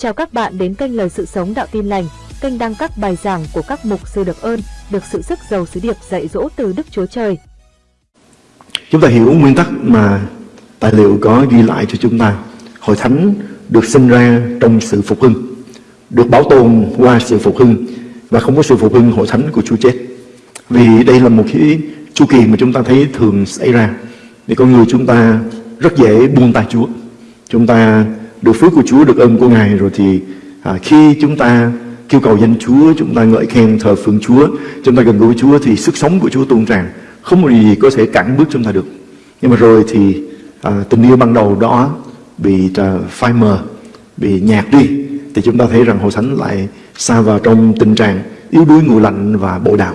Chào các bạn đến kênh Lời Sự Sống Đạo Tin Lành, kênh đăng các bài giảng của các mục sư được ơn, được sự sức giàu sứ điệp dạy dỗ từ Đức Chúa Trời. Chúng ta hiểu nguyên tắc mà tài liệu có ghi lại cho chúng ta. Hội thánh được sinh ra trong sự phục hưng, được bảo tồn qua sự phục hưng và không có sự phục hưng hội thánh của Chúa chết. Vì đây là một cái chu kỳ mà chúng ta thấy thường xảy ra. Vì con người chúng ta rất dễ buông tay Chúa. Chúng ta được phước của Chúa, được ơn của Ngài rồi thì à, khi chúng ta kêu cầu danh Chúa, chúng ta ngợi khen thờ phượng Chúa, chúng ta gần gũi Chúa thì sức sống của Chúa tuôn tràn. Không có gì có thể cản bước chúng ta được. Nhưng mà rồi thì à, tình yêu ban đầu đó bị à, phai mờ, bị nhạt đi thì chúng ta thấy rằng hội thánh lại xa vào trong tình trạng yếu đuối nguội lạnh và bội đạo.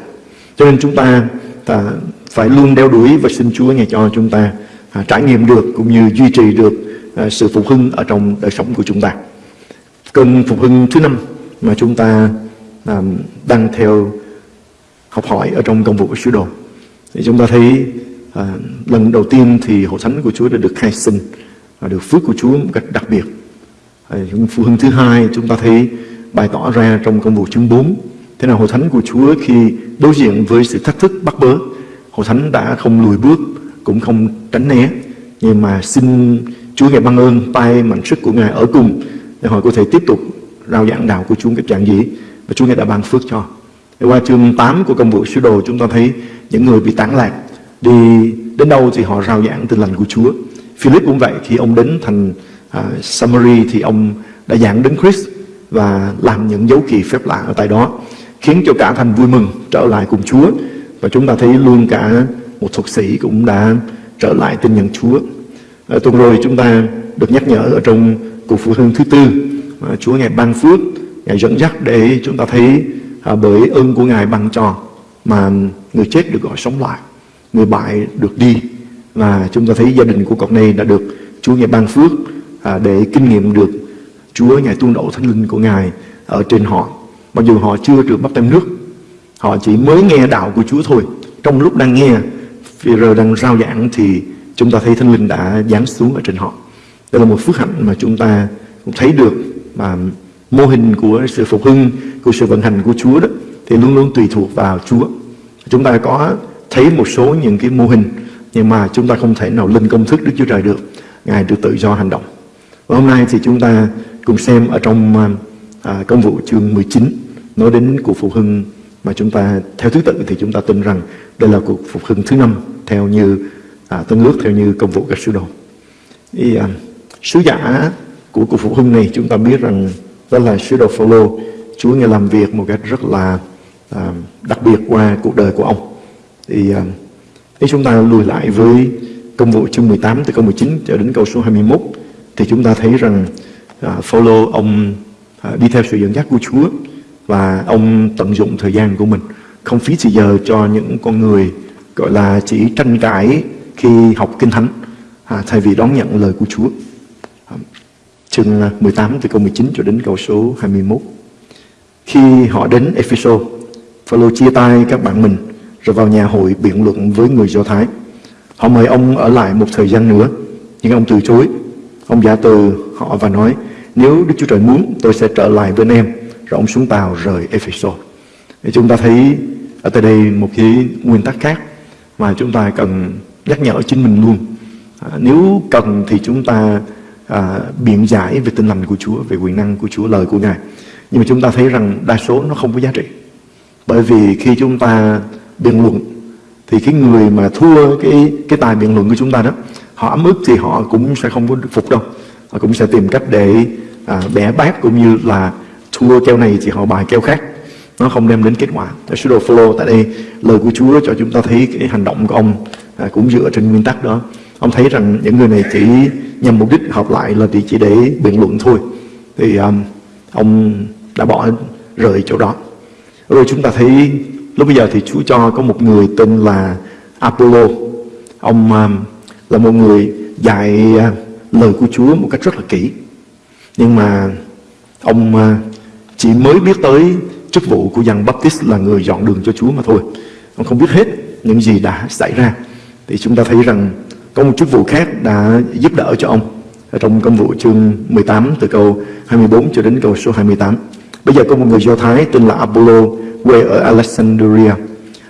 Cho nên chúng ta à, phải luôn đeo đuổi và xin Chúa nghe cho chúng ta à, trải nghiệm được cũng như duy trì được À, sự phục hưng ở trong đời sống của chúng ta. Cơn phục hưng thứ năm mà chúng ta à, đang theo học hỏi ở trong công vụ của sứ đồ. Thì chúng ta thấy à, lần đầu tiên thì hội thánh của Chúa đã được khai sinh và được phước của Chúa một cách đặc biệt. À, phục hưng thứ hai chúng ta thấy bày tỏ ra trong công vụ chương 4 Thế nào hội thánh của Chúa khi đối diện với sự thách thức bắt bớ Hội thánh đã không lùi bước Cũng không tránh né Nhưng mà xin Chúa Ngài ban ơn tay mạnh sức của Ngài ở cùng Để họ có thể tiếp tục rao giảng đạo của Chúa cách trạng dĩ Và Chúa Ngài đã ban phước cho. Để Qua chương 8 của công vụ sứ đồ Chúng ta thấy những người bị tán lạc Đi đến đâu thì họ rao giảng tin lành của Chúa. Philip cũng vậy Khi ông đến thành à, uh, Samari Thì ông đã giảng đến Christ Và làm những dấu kỳ phép lạ ở tại đó khiến cho cả thành vui mừng trở lại cùng Chúa. Và chúng ta thấy luôn cả một thuật sĩ cũng đã trở lại tin nhận Chúa à, tuần rồi chúng ta được nhắc nhở ở trong cuộc phụ hưng thứ tư. À, Chúa ngài ban phước ngài dẫn dắt để chúng ta thấy à, bởi ơn của ngài ban cho mà người chết được gọi sống lại người bại được đi. Và chúng ta thấy gia đình của cậu này đã được Chúa ngài ban phước à, để kinh nghiệm được Chúa ngài tuôn đổ thánh linh của ngài ở trên họ. Mặc dù họ chưa được bắt tem nước Họ chỉ mới nghe đạo của Chúa thôi. Trong lúc đang nghe Phi-rơ đang rao giảng Thì chúng ta thấy Thánh Linh đã giáng xuống ở trên họ. Đây là một phước hạnh mà chúng ta cũng thấy được Mà mô hình của sự phục hưng Của sự vận hành của Chúa đó Thì luôn luôn tùy thuộc vào Chúa. Chúng ta có thấy một số những cái mô hình Nhưng mà chúng ta không thể nào lên công thức Đức Chúa Trời được. Ngài được tự do hành động. Và hôm nay thì chúng ta cùng xem ở trong à, công vụ chương 19 nói đến cuộc phục hưng mà chúng ta theo thứ tự thì chúng ta tin rằng đây là cuộc phục hưng thứ năm theo như à, tân ước theo như công vụ các sứ đồ. Thì à, sứ giả của cuộc phục hưng này chúng ta biết rằng đó là sứ đồ Phaolô. Chúa ngài làm việc một cách rất là à, đặc biệt qua cuộc đời của ông. Thì à, nếu chúng ta lùi lại với công vụ chương 18 từ câu 19 cho đến câu số 21 thì chúng ta thấy rằng à, Phaolô ông à, đi theo sự dẫn dắt của Chúa và ông tận dụng thời gian của mình không phí thời giờ cho những con người gọi là chỉ tranh cãi khi học kinh thánh à, thay vì đón nhận lời của Chúa. À, chương à, 18 từ câu 19 cho đến câu số 21 khi họ đến Epheso Phaolô chia tay các bạn mình rồi vào nhà hội biện luận với người Do Thái. Họ mời ông ở lại một thời gian nữa nhưng ông từ chối. Ông giả từ họ và nói nếu Đức Chúa Trời muốn tôi sẽ trở lại bên em. Rồi ông xuống tàu rời Epheso. Thì chúng ta thấy ở tại đây một cái nguyên tắc khác mà chúng ta cần nhắc nhở chính mình luôn. À, nếu cần thì chúng ta à, biện giải về tinh lành của Chúa về quyền năng của Chúa lời của Ngài. Nhưng mà chúng ta thấy rằng đa số nó không có giá trị. Bởi vì khi chúng ta biện luận thì cái người mà thua cái cái tài biện luận của chúng ta đó họ ấm ức thì họ cũng sẽ không có phục đâu. Họ cũng sẽ tìm cách để à, bẻ bát cũng như là thua keo này thì họ bài keo khác. Nó không đem đến kết quả. Sứ đồ Phaolô tại đây. Lời của Chúa cho chúng ta thấy cái hành động của ông à, cũng dựa trên nguyên tắc đó. Ông thấy rằng những người này chỉ nhằm mục đích hợp lại là chỉ để biện luận thôi. Thì um, ông đã bỏ rời chỗ đó. Rồi chúng ta thấy lúc bây giờ thì Chúa cho có một người tên là Apollo. Ông um, là một người dạy uh, lời của Chúa một cách rất là kỹ. Nhưng mà ông uh, chỉ mới biết tới chức vụ của Giăng Baptist là người dọn đường cho Chúa mà thôi. Ông không biết hết những gì đã xảy ra. Thì chúng ta thấy rằng có một chức vụ khác đã giúp đỡ cho ông ở trong công vụ chương 18 từ câu 24 cho đến câu số 28. Bây giờ có một người Do Thái tên là Apollo quê ở Alexandria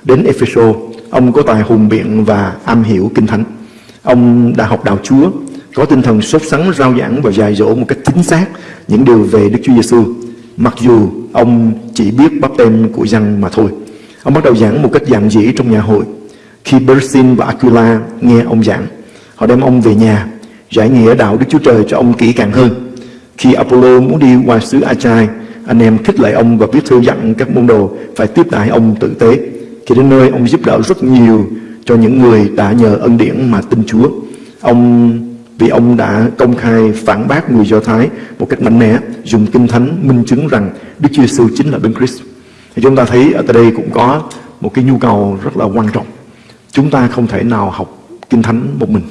đến Ephesus. Ông có tài hùng biện và am hiểu kinh thánh. Ông đã học đạo Chúa, có tinh thần sốt sắng rao giảng và dạy dỗ một cách chính xác những điều về Đức Chúa Giêsu. Mặc dù ông chỉ biết bắp tem của dân mà thôi. Ông bắt đầu giảng một cách giản dĩ trong nhà hội. Khi Bersin và Aquila nghe ông giảng, họ đem ông về nhà, giải nghĩa đạo Đức Chúa Trời cho ông kỹ càng hơn. Khi Apollo muốn đi qua xứ Achai, anh em khích lệ ông và viết thư dặn các môn đồ phải tiếp đãi ông tử tế. Khi đến nơi, ông giúp đỡ rất nhiều cho những người đã nhờ ân điển mà tin Chúa. Ông vì ông đã công khai phản bác người Do Thái một cách mạnh mẽ, dùng kinh thánh minh chứng rằng Đức Chúa Giêsu chính là Đấng Christ. Thì chúng ta thấy ở đây cũng có một cái nhu cầu rất là quan trọng. Chúng ta không thể nào học kinh thánh một mình.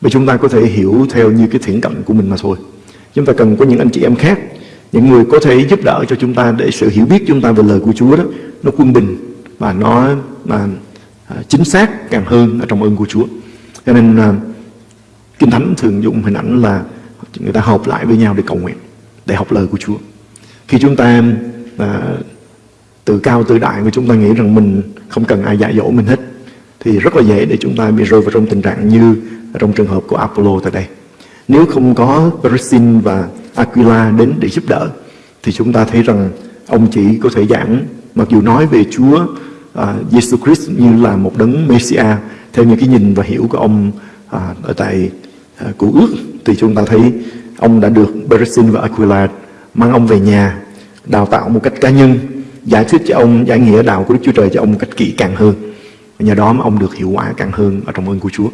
Vì chúng ta có thể hiểu theo như cái thiển cận của mình mà thôi. Chúng ta cần có những anh chị em khác, những người có thể giúp đỡ cho chúng ta để sự hiểu biết chúng ta về lời của Chúa đó nó quân bình và nó mà à, chính xác càng hơn ở trong ơn của Chúa. Cho nên à, Kinh Thánh thường dùng hình ảnh là người ta họp lại với nhau để cầu nguyện, để học lời của Chúa. Khi chúng ta à, tự cao tự đại mà chúng ta nghĩ rằng mình không cần ai dạy dỗ mình hết, thì rất là dễ để chúng ta bị rơi vào trong tình trạng như trong trường hợp của Apollo tại đây. Nếu không có Perisin và Aquila đến để giúp đỡ, thì chúng ta thấy rằng ông chỉ có thể giảng, mặc dù nói về Chúa à, uh, Jesus Christ như là một đấng Messiah theo những cái nhìn và hiểu của ông uh, ở tại À, Cụ ước thì chúng ta thấy ông đã được Beresin và Aquila mang ông về nhà đào tạo một cách cá nhân giải thuyết cho ông giải nghĩa đạo của Đức Chúa Trời cho ông một cách kỹ càng hơn nhờ đó mà ông được hiệu quả càng hơn ở trong ơn của Chúa.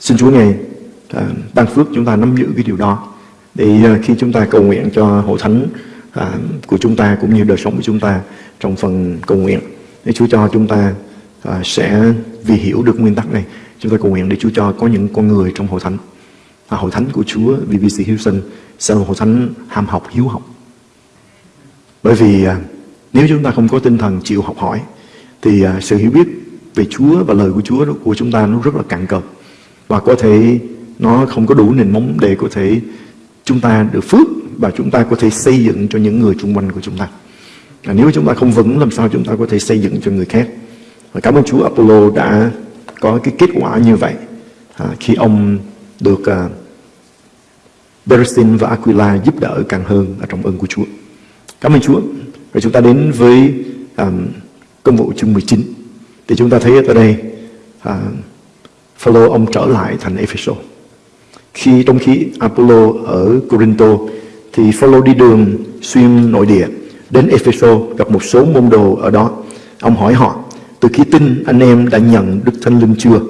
Xin Chúa ngài à, ban phước chúng ta nắm giữ cái điều đó để à, khi chúng ta cầu nguyện cho hội thánh à, của chúng ta cũng như đời sống của chúng ta trong phần cầu nguyện. Để Chúa cho chúng ta sẽ vì hiểu được nguyên tắc này, chúng ta cầu nguyện để Chúa cho có những con người trong hội thánh. Và hội thánh của Chúa VBC Houston, sẽ là hội thánh ham học, hiếu học. Bởi vì nếu chúng ta không có tinh thần chịu học hỏi, thì sự hiểu biết về Chúa và lời của Chúa của chúng ta nó rất là cạn cợt và có thể nó không có đủ nền móng để có thể chúng ta được phước và chúng ta có thể xây dựng cho những người xung quanh của chúng ta. À, nếu chúng ta không vững làm sao chúng ta có thể xây dựng cho người khác. Và cảm ơn Chúa Apollo đã có cái kết quả như vậy à, khi ông được à, Beresin và Aquila giúp đỡ càng hơn ở trong ơn của Chúa. Cảm ơn Chúa. Rồi chúng ta đến với à, công vụ chương 19. Thì chúng ta thấy ở đây à, Phaolô ông trở lại thành Ephesus. Khi trong khi Apollo ở Corinto thì Phaolô đi đường xuyên nội địa đến Ephesus gặp một số môn đồ ở đó. Ông hỏi họ, từ khi tin anh em đã nhận Đức Thánh Linh chưa?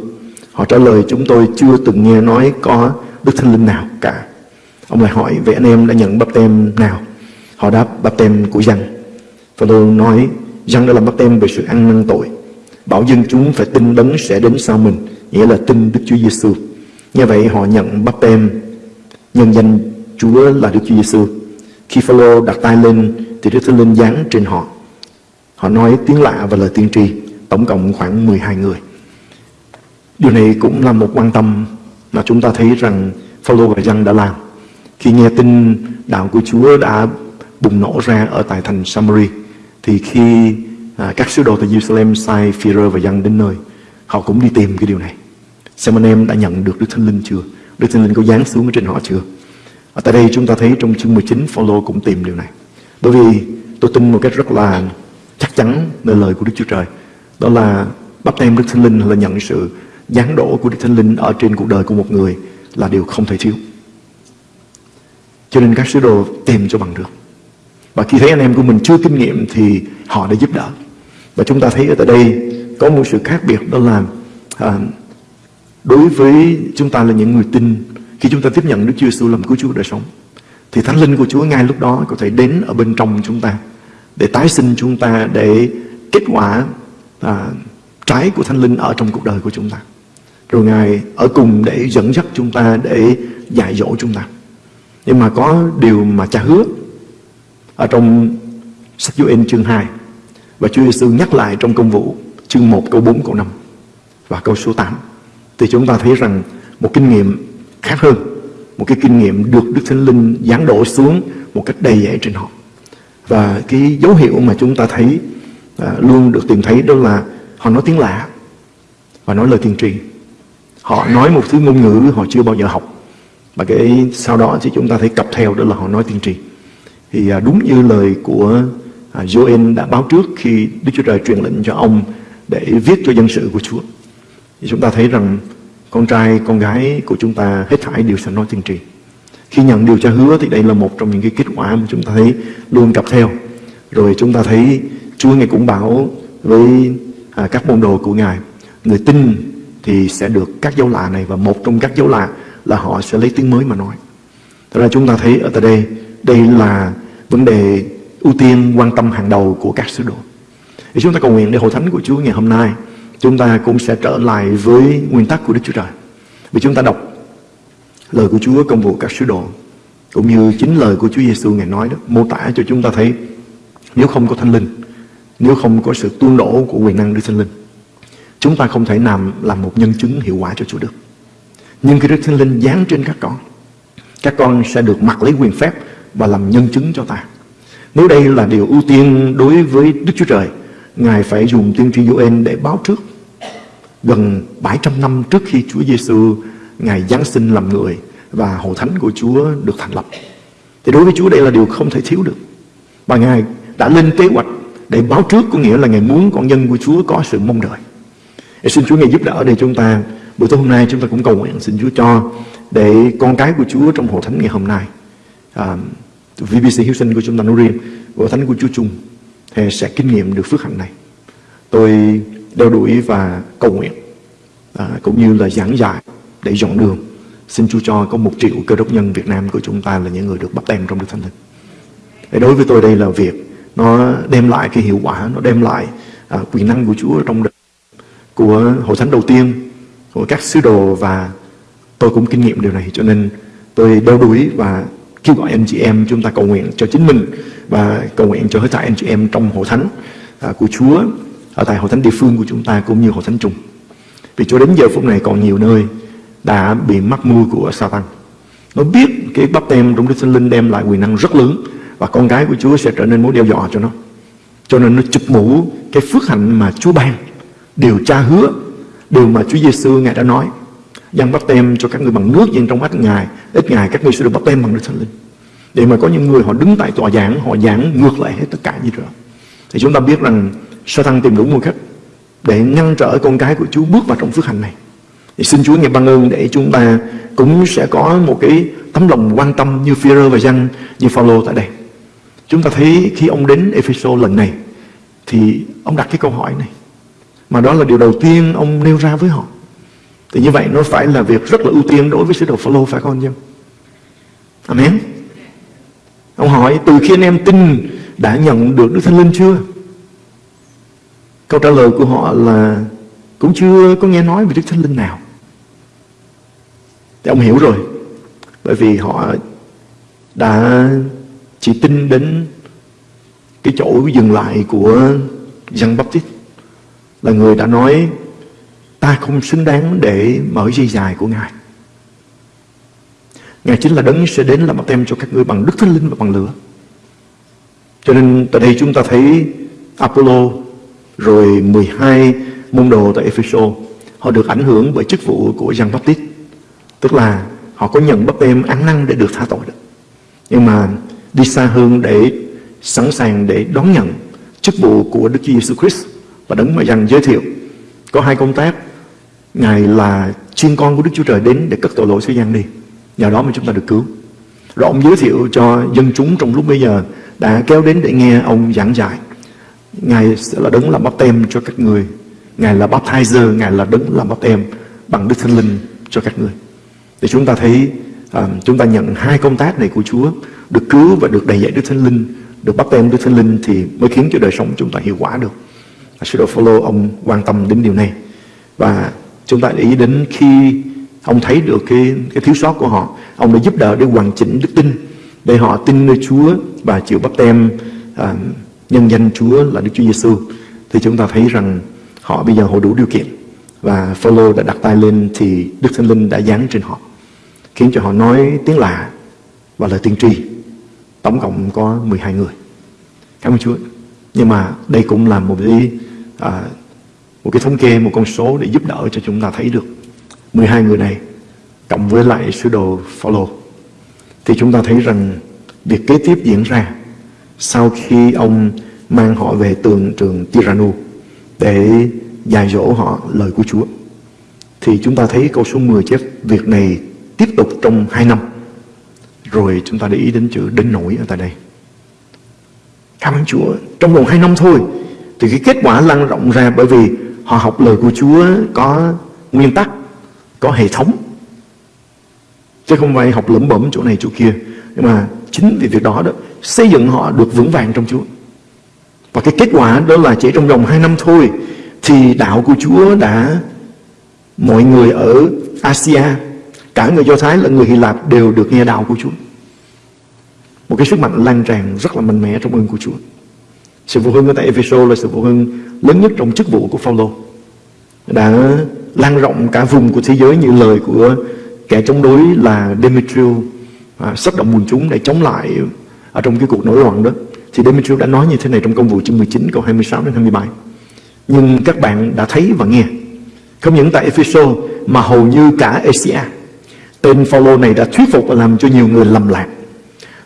Họ trả lời chúng tôi chưa từng nghe nói có Đức Thánh Linh nào cả. Ông lại hỏi vậy anh em đã nhận bắp tem nào? Họ đáp bắp tem của dân. Phaolô nói dân đã làm bắp tem về sự ăn năn tội. Bảo dân chúng phải tin đấng sẽ đến sau mình, nghĩa là tin Đức Chúa Giêsu. Như vậy họ nhận bắp tem nhân danh Chúa là Đức Chúa Giêsu. Khi Phaolô đặt tay lên thì Đức Thánh Linh giáng trên họ. Họ nói tiếng lạ và lời tiên tri, tổng cộng khoảng 12 người. Điều này cũng là một quan tâm mà chúng ta thấy rằng Phaolô và dân đã làm. Khi nghe tin đạo của Chúa đã bùng nổ ra ở tại thành Samari thì khi à, các sứ đồ từ Jerusalem sai Führer và dân đến nơi họ cũng đi tìm cái điều này. Xem anh em đã nhận được Đức Thánh Linh chưa? Đức Thánh Linh có giáng xuống ở trên họ chưa? Ở tại đây chúng ta thấy trong chương 19 Phaolô cũng tìm điều này. Bởi vì tôi tin một cách rất là chắc chắn nơi lời của Đức Chúa Trời. Đó là bắp tem Đức Thánh Linh là nhận sự giáng đổ của Đức Thánh Linh ở trên cuộc đời của một người là điều không thể thiếu. Cho nên các sứ đồ tìm cho bằng được. Và khi thấy anh em của mình chưa kinh nghiệm thì họ đã giúp đỡ. Và chúng ta thấy ở tại đây có một sự khác biệt đó là à, đối với chúng ta là những người tin khi chúng ta tiếp nhận Đức Chúa Giêsu làm cứu Chúa đời sống thì Thánh Linh của Chúa ngay lúc đó có thể đến ở bên trong chúng ta để tái sinh chúng ta để kết quả à, trái của Thánh Linh ở trong cuộc đời của chúng ta. Rồi Ngài ở cùng để dẫn dắt chúng ta Để dạy dỗ chúng ta Nhưng mà có điều mà cha hứa Ở trong sách Joel chương 2 và Chúa Giêsu nhắc lại trong công vụ Chương 1 câu 4 câu 5 Và câu số 8 Thì chúng ta thấy rằng Một kinh nghiệm khác hơn một cái kinh nghiệm được Đức Thánh Linh giáng đổ xuống một cách đầy dạy trên họ. Và cái dấu hiệu mà chúng ta thấy à, luôn được tìm thấy đó là họ nói tiếng lạ và nói lời tiên tri. Họ nói một thứ ngôn ngữ họ chưa bao giờ học. Và cái sau đó thì chúng ta thấy cặp theo đó là họ nói tiên tri. Thì à, đúng như lời của à, Joel đã báo trước khi Đức Chúa Trời truyền lệnh cho ông để viết cho dân sự của Chúa. Thì chúng ta thấy rằng con trai, con gái của chúng ta hết thảy đều sẽ nói tiên tri. Khi nhận điều tra hứa thì đây là một trong những cái kết quả mà chúng ta thấy luôn cặp theo. Rồi chúng ta thấy Chúa Ngài cũng bảo với à, các môn đồ của Ngài, người tin thì sẽ được các dấu lạ này và một trong các dấu lạ là họ sẽ lấy tiếng mới mà nói. Thật ra chúng ta thấy ở tại đây, đây là vấn đề ưu tiên quan tâm hàng đầu của các sứ đồ. Thì chúng ta cầu nguyện để hội thánh của Chúa ngày hôm nay, chúng ta cũng sẽ trở lại với nguyên tắc của Đức Chúa Trời. Vì chúng ta đọc lời của Chúa công vụ các sứ đồ, cũng như chính lời của Chúa Giêsu ngày nói đó, mô tả cho chúng ta thấy nếu không có thánh linh, nếu không có sự tuôn đổ của quyền năng Đức Thánh Linh, chúng ta không thể làm làm một nhân chứng hiệu quả cho Chúa được. Nhưng khi Đức Thánh Linh giáng trên các con các con sẽ được mặc lấy quyền phép và làm nhân chứng cho ta. Nếu đây là điều ưu tiên đối với Đức Chúa Trời Ngài phải dùng tiên tri Joel để báo trước gần 700 năm trước khi Chúa Giêsu Ngài Giáng sinh làm người và hội thánh của Chúa được thành lập. Thì đối với Chúa đây là điều không thể thiếu được. Và Ngài đã lên kế hoạch để báo trước có nghĩa là Ngài muốn con dân của Chúa có sự mong đợi. Để xin Chúa Ngài giúp đỡ để chúng ta buổi tối hôm nay chúng ta cũng cầu nguyện xin Chúa cho để con cái của Chúa trong hội thánh ngày hôm nay à, VBC Hiếu sinh của chúng ta nói riêng và thánh của Chúa chung thì sẽ kinh nghiệm được phước hạnh này. Tôi đeo đuổi và cầu nguyện à, cũng như là giảng dạy để dọn đường. Xin Chúa cho có một triệu cơ đốc nhân Việt Nam của chúng ta là những người được bắt tem trong Đức Thánh Linh. Để đối với tôi đây là việc nó đem lại cái hiệu quả, nó đem lại à, quyền năng của Chúa trong đời của hội thánh đầu tiên, của các sứ đồ và tôi cũng kinh nghiệm điều này cho nên tôi đeo đuổi và kêu gọi anh chị em chúng ta cầu nguyện cho chính mình và cầu nguyện cho hết thảy anh chị em trong hội thánh à, của Chúa ở tại hội thánh địa phương của chúng ta cũng như hội thánh chung. Vì cho đến giờ phút này còn nhiều nơi đã bị mắc mưu của Satan. Nó biết cái bắp tem trong Đức Thánh Linh đem lại quyền năng rất lớn và con cái của Chúa sẽ trở nên mối đe dọa cho nó. Cho nên nó chụp mũ cái phước hạnh mà Chúa ban, điều Cha hứa, điều mà Chúa Giêsu ngài đã nói. Giăng bắt tem cho các người bằng nước nhưng trong mắt Ngài, ít ngày các người sẽ được bắt tem bằng Đức Thánh Linh. Để mà có những người họ đứng tại tòa giảng, họ giảng ngược lại hết tất cả như rồi Thì chúng ta biết rằng Satan tìm đủ một cách để ngăn trở con cái của Chúa bước vào trong phước hạnh này. Thì xin Chúa nghe ban ơn để chúng ta cũng sẽ có một cái tấm lòng quan tâm như Führer và Giăng như Phaolô tại đây. Chúng ta thấy khi ông đến Ephesos lần này thì ông đặt cái câu hỏi này. Mà đó là điều đầu tiên ông nêu ra với họ. Thì như vậy nó phải là việc rất là ưu tiên đối với sứ đồ Phaolô, phải không anh em? Amen. Ông hỏi, từ khi anh em tin đã nhận được Đức Thánh Linh chưa? Câu trả lời của họ là, cũng chưa có nghe nói về Đức Thánh Linh nào. Thì ông hiểu rồi. Bởi vì họ đã chỉ tin đến cái chỗ dừng lại của Giăng Baptist là người đã nói ta không xứng đáng để mở dây dài của Ngài. Ngài chính là đấng sẽ đến làm bắp tem cho các ngươi bằng Đức Thánh Linh và bằng lửa. Cho nên tại đây chúng ta thấy Apollo, rồi 12 môn đồ tại Epheso, họ được ảnh hưởng bởi chức vụ của Giăng Baptist. Tức là họ có nhận bắp tem ăn năn để được tha tội được. Nhưng mà đi xa hơn để sẵn sàng để đón nhận chức vụ của Đức Chúa Giêsu Christ và đấng mà Giăng giới thiệu, có hai công tác Ngài là chiên con của Đức Chúa Trời đến để cất tội lỗi thế gian đi. Nhờ đó mà chúng ta được cứu. Rồi ông giới thiệu cho dân chúng trong lúc bây giờ Đã kéo đến để nghe ông giảng dạy. Ngài sẽ là đấng làm bắp tem cho các người. Ngài là baptizer Ngài là đấng làm bắp tem bằng Đức Thánh Linh cho các người. Để chúng ta thấy à, Chúng ta nhận hai công tác này của Chúa Được cứu và được đầy dạy Đức Thánh Linh Được bắp tem Đức Thánh Linh Thì mới khiến cho đời sống chúng ta hiệu quả được. Sứ đồ Phaolô ông quan tâm đến điều này. Và chúng ta để ý đến khi ông thấy được cái cái thiếu sót của họ ông đã giúp đỡ để hoàn chỉnh đức tin để họ tin nơi Chúa và chịu bắp tem à, nhân danh Chúa là Đức Chúa Giêsu thì chúng ta thấy rằng họ bây giờ họ đủ điều kiện và Phaolô đã đặt tay lên thì Đức Thánh Linh đã giáng trên họ khiến cho họ nói tiếng lạ và lời tiên tri. Tổng cộng có 12 người. Cảm ơn Chúa. Nhưng mà đây cũng là một cái à, một cái thống kê, một con số để giúp đỡ cho chúng ta thấy được 12 người này cộng với lại sứ đồ Phaolô. Thì chúng ta thấy rằng việc kế tiếp diễn ra sau khi ông mang họ về tường trường Tiranu để dạy dỗ họ lời của Chúa. Thì chúng ta thấy câu số 10 chép việc này tiếp tục trong 2 năm. Rồi chúng ta để ý đến chữ đến nổi ở tại đây. Cảm ơn Chúa trong vòng 2 năm thôi thì cái kết quả lan rộng ra bởi vì họ học lời của Chúa có nguyên tắc, có hệ thống. Chứ không phải học lẩm bẩm chỗ này chỗ kia. Nhưng mà chính vì việc đó đó, xây dựng họ được vững vàng trong Chúa. Và cái kết quả đó là chỉ trong vòng 2 năm thôi, thì đạo của Chúa đã, mọi người ở Asia, cả người Do Thái lẫn người Hy Lạp đều được nghe đạo của Chúa. Một cái sức mạnh lan tràn rất là mạnh mẽ trong ơn của Chúa sự phụ hưng ở tại Ephesus là sự phụ hưng lớn nhất trong chức vụ của Phaolô. Đã lan rộng cả vùng của thế giới như lời của kẻ chống đối là Demetrius à, sắp động quần chúng để chống lại ở trong cái cuộc nổi loạn đó. Thì Demetrius đã nói như thế này trong công vụ chương 19 câu 26 đến 27 nhưng các bạn đã thấy và nghe. Không những tại Ephesus mà hầu như cả Asia. Tên Phaolô này đã thuyết phục và làm cho nhiều người lầm lạc.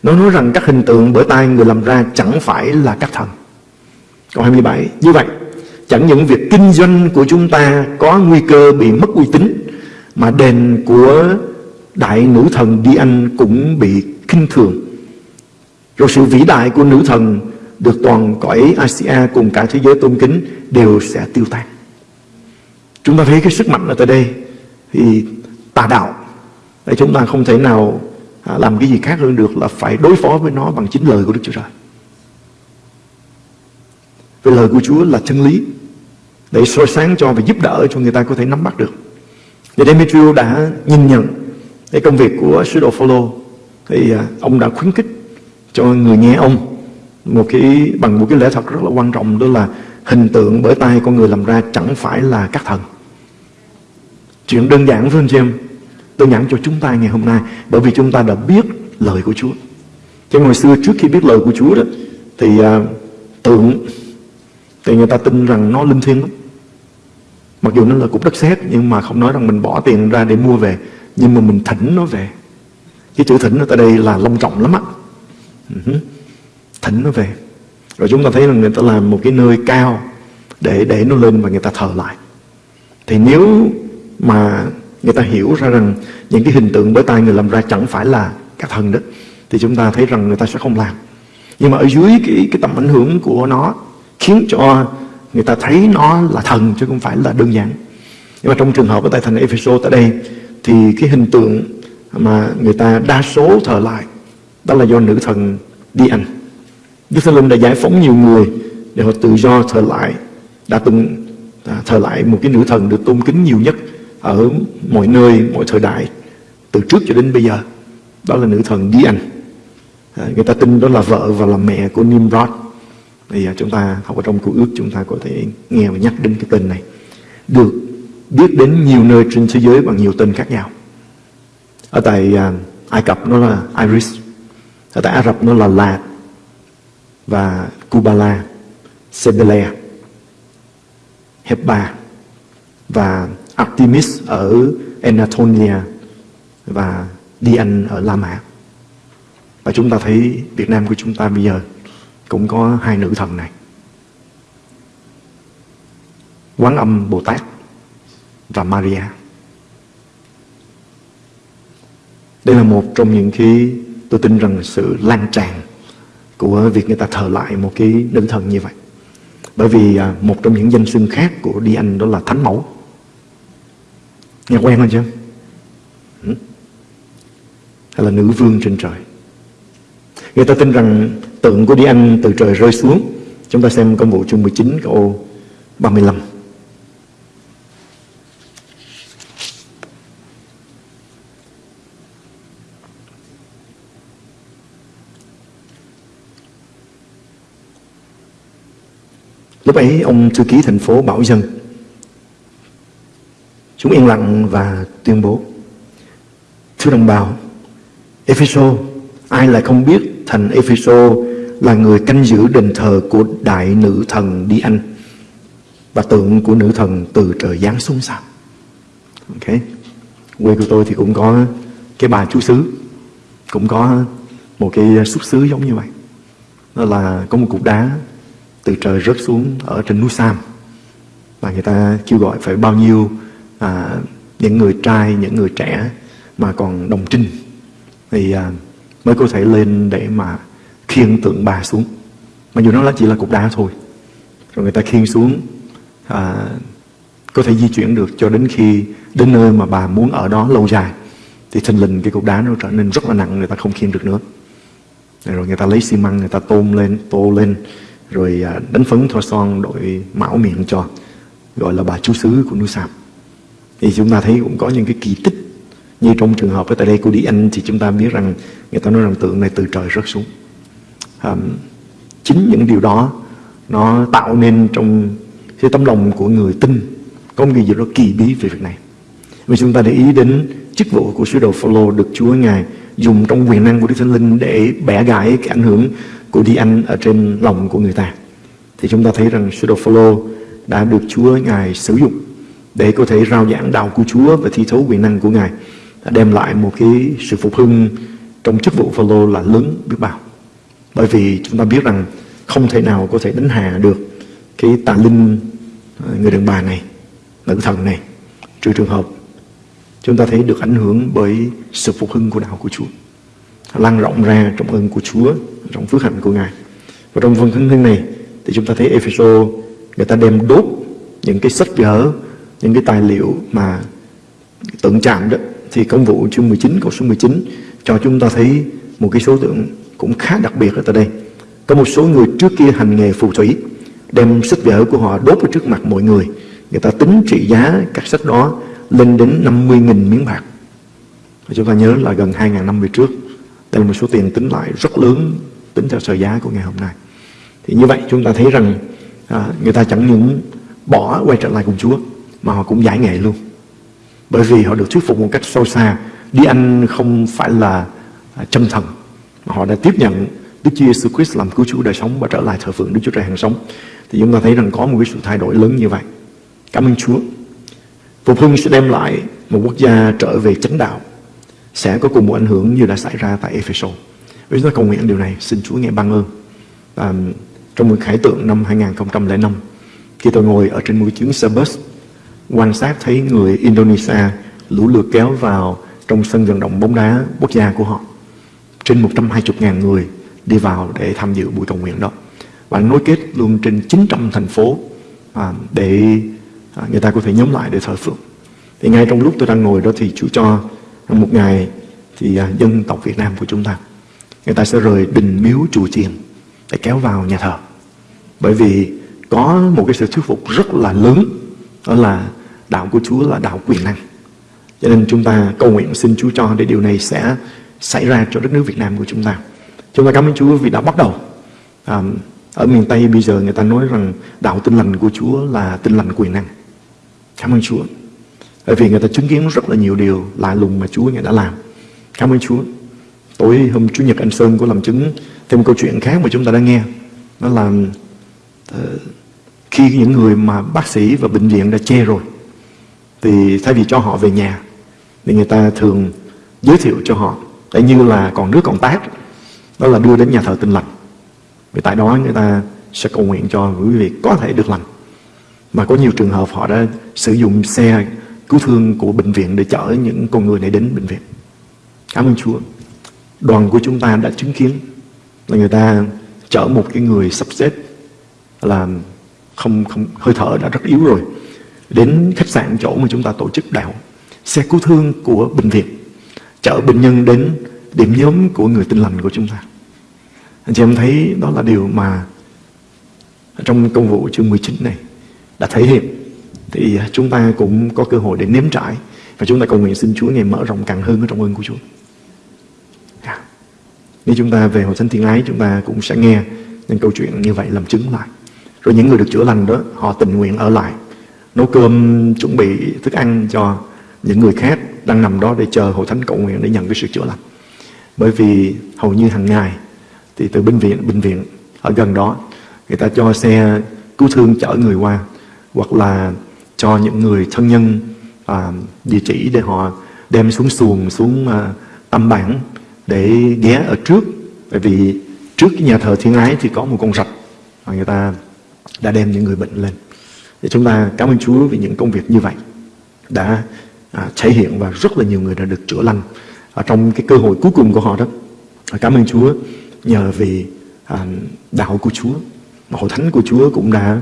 Nó nói rằng các hình tượng bởi tay người làm ra chẳng phải là các thần câu 27 như vậy, chẳng những việc kinh doanh của chúng ta có nguy cơ bị mất uy tín, mà đền của đại nữ thần Đi Anh cũng bị kinh thường. Rồi sự vĩ đại của nữ thần được toàn cõi Asia cùng cả thế giới tôn kính đều sẽ tiêu tan. Chúng ta thấy cái sức mạnh ở tại đây, thì tà đạo, để chúng ta không thể nào à, làm cái gì khác hơn được là phải đối phó với nó bằng chính lời của Đức Chúa Trời. Vì lời của Chúa là chân lý để soi sáng cho và giúp đỡ cho người ta có thể nắm bắt được. Và Demetrio đã nhìn nhận cái công việc của sứ đồ Phaolô thì à, ông đã khuyến khích cho người nghe ông một cái bằng một cái lẽ thật rất là quan trọng đó là hình tượng bởi tay con người làm ra chẳng phải là các thần. Chuyện đơn giản với anh chị em, đơn giản cho chúng ta ngày hôm nay bởi vì chúng ta đã biết lời của Chúa. Chứ hồi xưa trước khi biết lời của Chúa đó thì uh, tượng thì người ta tin rằng nó linh thiêng lắm. Mặc dù nó là cục đất sét, nhưng mà không nói rằng mình bỏ tiền ra để mua về nhưng mà mình thỉnh nó về. Cái chữ thỉnh ở tại đây là long trọng lắm á. Ừ thỉnh nó về. Rồi chúng ta thấy là người ta làm một cái nơi cao để để nó lên và người ta thờ lại. Thì nếu mà người ta hiểu ra rằng những cái hình tượng bởi tay người làm ra chẳng phải là các thần đó, thì chúng ta thấy rằng người ta sẽ không làm. Nhưng mà ở dưới cái cái tầm ảnh hưởng của nó khiến cho người ta thấy nó là thần chứ không phải là đơn giản. Nhưng mà trong trường hợp ở tại thành Ephesos tại đây thì cái hình tượng mà người ta đa số thờ lại đó là do nữ thần đi anh Đức Thánh Linh đã giải phóng nhiều người để họ tự do thờ lại đã từng à, thờ lại một cái nữ thần được tôn kính nhiều nhất ở mọi nơi mọi thời đại từ trước cho đến bây giờ. Đó là nữ thần đi à, người ta tin đó là vợ và là mẹ của Nimrod thì chúng ta học ở trong cụ ước, chúng ta có thể nghe và nhắc đến cái tên này. Được biết đến nhiều nơi trên thế giới bằng nhiều tên khác nhau. Ở tại à, Ai Cập nó là Iris, ở tại Ả Rập nó là Lạt và Kubala Sebele Heba và Artemis ở Anatolia và Dian ở La Mã. Và chúng ta thấy Việt Nam của chúng ta bây giờ cũng có hai nữ thần này. Quán âm bồ tát và maria. Đây là một trong những cái tôi tin rằng sự lan tràn của việc người ta thờ lại một cái nữ thần như vậy. Bởi vì à, một trong những danh xưng khác của đi anh đó là thánh mẫu. Nghe quen không chứ? Hay là nữ vương trên trời? Người ta tin rằng tượng của Đi Anh từ trời rơi xuống. Chúng ta xem công vụ chương 19 câu 35. Lúc ấy ông thư ký thành phố bảo dân Chúng yên lặng và tuyên bố Thưa đồng bào, Epheso, ai lại không biết thành Epheso là người canh giữ đền thờ của đại nữ thần Đi Anh và tượng của nữ thần từ trời giáng xuống sao? Ok, quê của tôi thì cũng có cái bà chú xứ, cũng có một cái xuất xứ giống như vậy. Đó là có một cục đá từ trời rớt xuống ở trên núi Sam và người ta kêu gọi phải bao nhiêu à, những người trai, những người trẻ mà còn đồng trinh thì à, mới có thể lên để mà khiêng tượng bà xuống. Mặc dù nó là chỉ là cục đá thôi. Rồi người ta khiêng xuống à, có thể di chuyển được cho đến khi đến nơi mà bà muốn ở đó lâu dài. Thì thình lình cái cục đá nó trở nên rất là nặng người ta không khiêng được nữa. Rồi người ta lấy xi măng người ta tôn lên tô lên rồi à, đánh phấn thoa son đội mão miệng cho gọi là bà chú xứ của núi sạp thì chúng ta thấy cũng có những cái kỳ tích như trong trường hợp ở tại đây của Đi Anh thì chúng ta biết rằng người ta nói rằng tượng này từ trời rớt xuống um, chính những điều đó nó tạo nên trong cái tấm lòng của người tin có một cái gì đó kỳ bí về việc này vì chúng ta để ý đến chức vụ của sứ đồ Phaolô được Chúa ngài dùng trong quyền năng của Đức Thánh Linh để bẻ gãy cái ảnh hưởng của Đi Anh ở trên lòng của người ta thì chúng ta thấy rằng sứ đồ Phaolô đã được Chúa ngài sử dụng để có thể rao giảng đạo của Chúa và thi thấu quyền năng của ngài đem lại một cái sự phục hưng trong chức vụ Phaolô là lớn biết bao. Bởi vì chúng ta biết rằng không thể nào có thể đánh hạ được cái tà linh ờ, người đàn bà này, nữ thần này, trừ trường hợp chúng ta thấy được ảnh hưởng bởi sự phục hưng của đạo của Chúa lan rộng ra trong ơn của Chúa trong phước hạnh của Ngài. Và trong phần thân thân này thì chúng ta thấy Epheso người ta đem đốt những cái sách vở những cái tài liệu mà tượng chạm đó. Thì công vụ chương 19 câu số 19 cho chúng ta thấy một cái số tượng cũng khá đặc biệt ở tại đây. Có một số người trước kia hành nghề phù thủy đem sách vở của họ đốt ở trước mặt mọi người. Người ta tính trị giá các sách đó lên đến 50.000 miếng bạc. Chúng ta nhớ là gần 2.000 năm về trước. Đây là một số tiền tính lại rất lớn tính theo sở giá của ngày hôm nay. Thì như vậy chúng ta thấy rằng à, người ta chẳng những bỏ quay trở lại cùng Chúa mà họ cũng giải nghệ luôn. Bởi vì họ được thuyết phục một cách sâu xa Đi Anh không phải là à, chân thần họ đã tiếp nhận Đức Chúa Jesus Christ làm cứu chúa đời sống Và trở lại thờ phượng Đức Chúa Trời hàng sống. Thì chúng ta thấy rằng có một cái sự thay đổi lớn như vậy. Cảm ơn Chúa. Phục hưng sẽ đem lại một quốc gia trở về chánh đạo Sẽ có cùng một ảnh hưởng như đã xảy ra tại Ephesus. Vì chúng ta cầu nguyện điều này. Xin Chúa nghe ban ơn. À, Trong một khải tượng năm 2005 Khi tôi ngồi ở trên một chuyến xe bus quan sát thấy người Indonesia lũ lượt kéo vào trong sân vận động bóng đá quốc gia của họ. Trên 120.000 người đi vào để tham dự buổi cầu nguyện đó. Và nối kết luôn trên 900 thành phố à, để à, người ta có thể nhóm lại để thờ phượng. Thì ngay trong lúc tôi đang ngồi đó thì Chúa cho một ngày thì à, dân tộc Việt Nam của chúng ta người ta sẽ rời đình miếu chùa chiền để kéo vào nhà thờ. Bởi vì có một cái sự thuyết phục rất là lớn đó là đạo của Chúa là đạo quyền năng. Cho nên chúng ta cầu nguyện xin Chúa cho để điều này sẽ xảy ra cho đất nước Việt Nam của chúng ta. Chúng ta cảm ơn Chúa vì đã bắt đầu. À, ở miền Tây bây giờ người ta nói rằng đạo tinh lành của Chúa là tinh lành quyền năng. Cảm ơn Chúa. Bởi vì người ta chứng kiến rất là nhiều điều lạ lùng mà Chúa Ngài đã làm. Cảm ơn Chúa. Tối hôm Chủ nhật anh Sơn có làm chứng thêm một câu chuyện khác mà chúng ta đã nghe. Đó là uh, khi những người mà bác sĩ và bệnh viện đã chê rồi thì thay vì cho họ về nhà thì người ta thường giới thiệu cho họ để như là còn nước còn tát đó là đưa đến nhà thờ tinh lành. Vì tại đó người ta sẽ cầu nguyện cho quý vị có thể được lành. Mà có nhiều trường hợp họ đã sử dụng xe cứu thương của bệnh viện để chở những con người này đến bệnh viện. Cảm ơn Chúa. Đoàn của chúng ta đã chứng kiến là người ta chở một cái người sắp xếp là không không, hơi thở đã rất yếu rồi, đến khách sạn chỗ mà chúng ta tổ chức đạo, xe cứu thương của bệnh viện chở bệnh nhân đến điểm nhóm của người tin lành của chúng ta anh chị em thấy đó là điều mà trong công vụ chương 19 này đã thể hiện thì à, chúng ta cũng có cơ hội để nếm trải và chúng ta cầu nguyện xin Chúa ngày mở rộng càng hơn ở trong ơn của Chúa. Yeah. Nếu chúng ta về hội thánh thiên ái, chúng ta cũng sẽ nghe những câu chuyện như vậy làm chứng lại. Rồi những người được chữa lành đó, họ tình nguyện ở lại, nấu cơm, chuẩn bị thức ăn cho những người khác đang nằm đó để chờ hội thánh cầu nguyện để nhận cái sự chữa lành. Bởi vì hầu như hàng ngày thì từ bệnh viện bệnh viện ở gần đó người ta cho xe cứu thương chở người qua hoặc là cho những người thân nhân à, địa chỉ để họ đem xuống xuồng xuống à, tâm bản để ghé ở trước. Bởi vì trước cái nhà thờ thiên ái thì có một con rạch và người ta đã đem những người bệnh lên. Để chúng ta cảm ơn Chúa vì những công việc như vậy đã à, thể hiện và rất là nhiều người đã được chữa lành. Ở trong cái cơ hội cuối cùng của họ đó à, cảm ơn Chúa nhờ vì à, đạo của Chúa mà hội thánh của Chúa cũng đã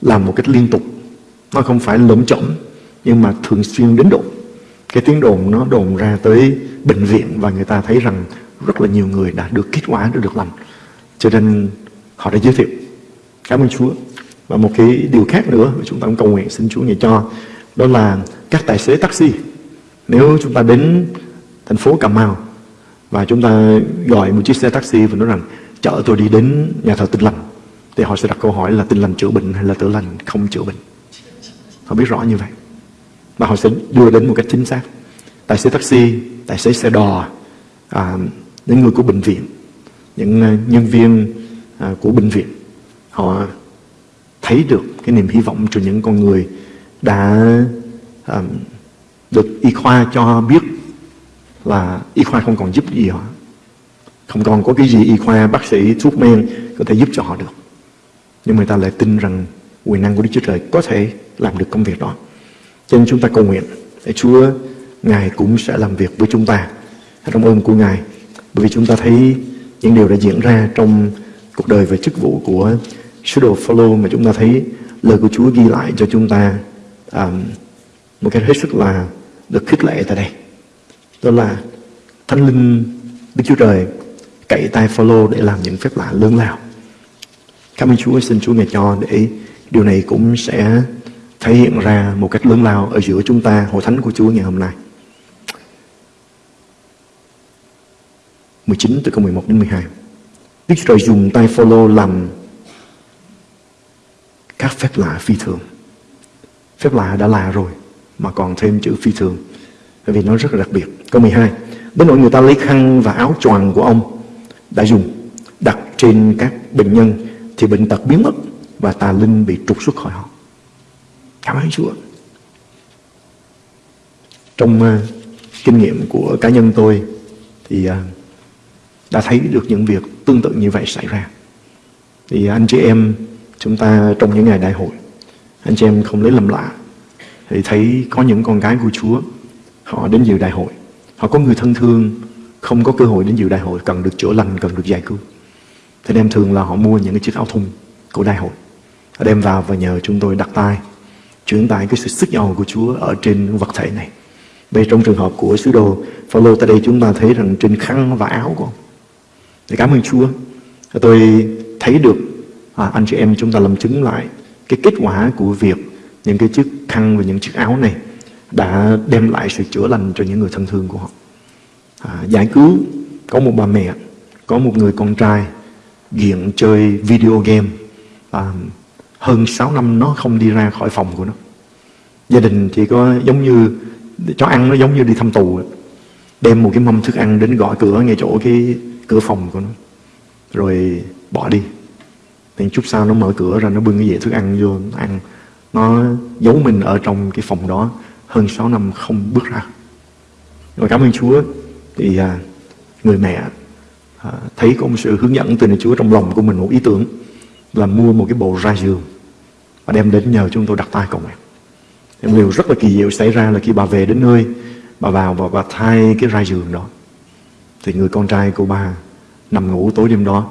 làm một cách liên tục. Nó không phải lỗm chỗm nhưng mà thường xuyên đến độ. Cái tiếng đồn nó đồn ra tới bệnh viện và người ta thấy rằng rất là nhiều người đã được kết quả đã được lành. Cho nên họ đã giới thiệu. Cảm ơn Chúa. Và một cái điều khác nữa chúng ta cũng cầu nguyện xin Chúa ngài cho đó là các tài xế taxi. Nếu chúng ta đến thành phố Cà Mau và chúng ta gọi một chiếc xe taxi và nói rằng chở tôi đi đến nhà thờ tinh lành thì họ sẽ đặt câu hỏi là tinh lành chữa bệnh hay là tự lành không chữa bệnh? Họ biết rõ như vậy. Và họ sẽ đưa đến một cách chính xác. Tài xế taxi tài xế xe đò à, những người của bệnh viện những à, nhân viên à, của bệnh viện họ thấy được cái niềm hy vọng cho những con người đã um, được y khoa cho biết là y khoa không còn giúp gì họ. Không còn có cái gì y khoa bác sĩ thuốc men có thể giúp cho họ được. Nhưng người ta lại tin rằng quyền năng của Đức Chúa Trời có thể làm được công việc đó. Cho nên chúng ta cầu nguyện để Chúa Ngài cũng sẽ làm việc với chúng ta. Trong ơn của Ngài bởi vì chúng ta thấy những điều đã diễn ra trong cuộc đời và chức vụ của sứ đồ Phaolô mà chúng ta thấy lời của Chúa ghi lại cho chúng ta um, một cái hết sức là được khích lệ tại đây. Đó là thánh linh Đức Chúa Trời cậy tay Phaolô để làm những phép lạ lớn lao. Cảm ơn Chúa xin Chúa ngài cho để điều này cũng sẽ thể hiện ra một cách lớn lao ở giữa chúng ta hội thánh của Chúa ngày hôm nay. 19 từ câu 11 đến 12 Đức Chúa Trời dùng tay follow làm các phép lạ phi thường phép lạ đã là rồi mà còn thêm chữ phi thường. Bởi vì nó rất là đặc biệt. Câu 12 đến nỗi người ta lấy khăn và áo choàng của ông đã dùng đặt trên các bệnh nhân thì bệnh tật biến mất và tà linh bị trục xuất khỏi họ. Cảm ơn Chúa. Trong uh, kinh nghiệm của cá nhân tôi thì uh, đã thấy được những việc tương tự như vậy xảy ra. Thì anh chị em chúng ta trong những ngày đại hội anh chị em không lấy lầm lạ. Thì thấy có những con gái của Chúa họ đến dự đại hội. Họ có người thân thương không có cơ hội đến dự đại hội cần được chữa lành cần được giải cứu. Thì đem thường là họ mua những cái chiếc áo thun của đại hội họ đem vào và nhờ chúng tôi đặt tay chuyển tải cái sự sức giàu của Chúa ở trên vật thể này. Bây trong trường hợp của sứ đồ Phaolô tại đây chúng ta thấy rằng trên khăn và áo của ông. Thì cảm ơn Chúa. Tôi thấy được à, anh chị em chúng ta làm chứng lại cái kết quả của việc những cái chiếc khăn và những chiếc áo này đã đem lại sự chữa lành cho những người thân thương của họ. À, giải cứu có một bà mẹ có một người con trai nghiện chơi video game. À, hơn 6 năm nó không đi ra khỏi phòng của nó. Gia đình chỉ có giống như cho ăn nó giống như đi thăm tù đem một cái mâm thức ăn đến gõ cửa ngay chỗ cái cửa phòng của nó. Rồi bỏ đi thì chút sau nó mở cửa ra nó bưng cái dĩa thức ăn vô nó ăn. Nó giấu mình ở trong cái phòng đó hơn 6 năm không bước ra. Rồi cảm ơn Chúa. Thì à, người mẹ à, thấy có một sự hướng dẫn từ Chúa trong lòng của mình một ý tưởng là mua một cái bộ ra giường và đem đến nhờ chúng tôi đặt tay cầu nguyện. Em điều rất là kỳ diệu xảy ra là khi bà về đến nơi bà vào và bà thay cái ra giường đó. Thì người con trai của bà nằm ngủ tối đêm đó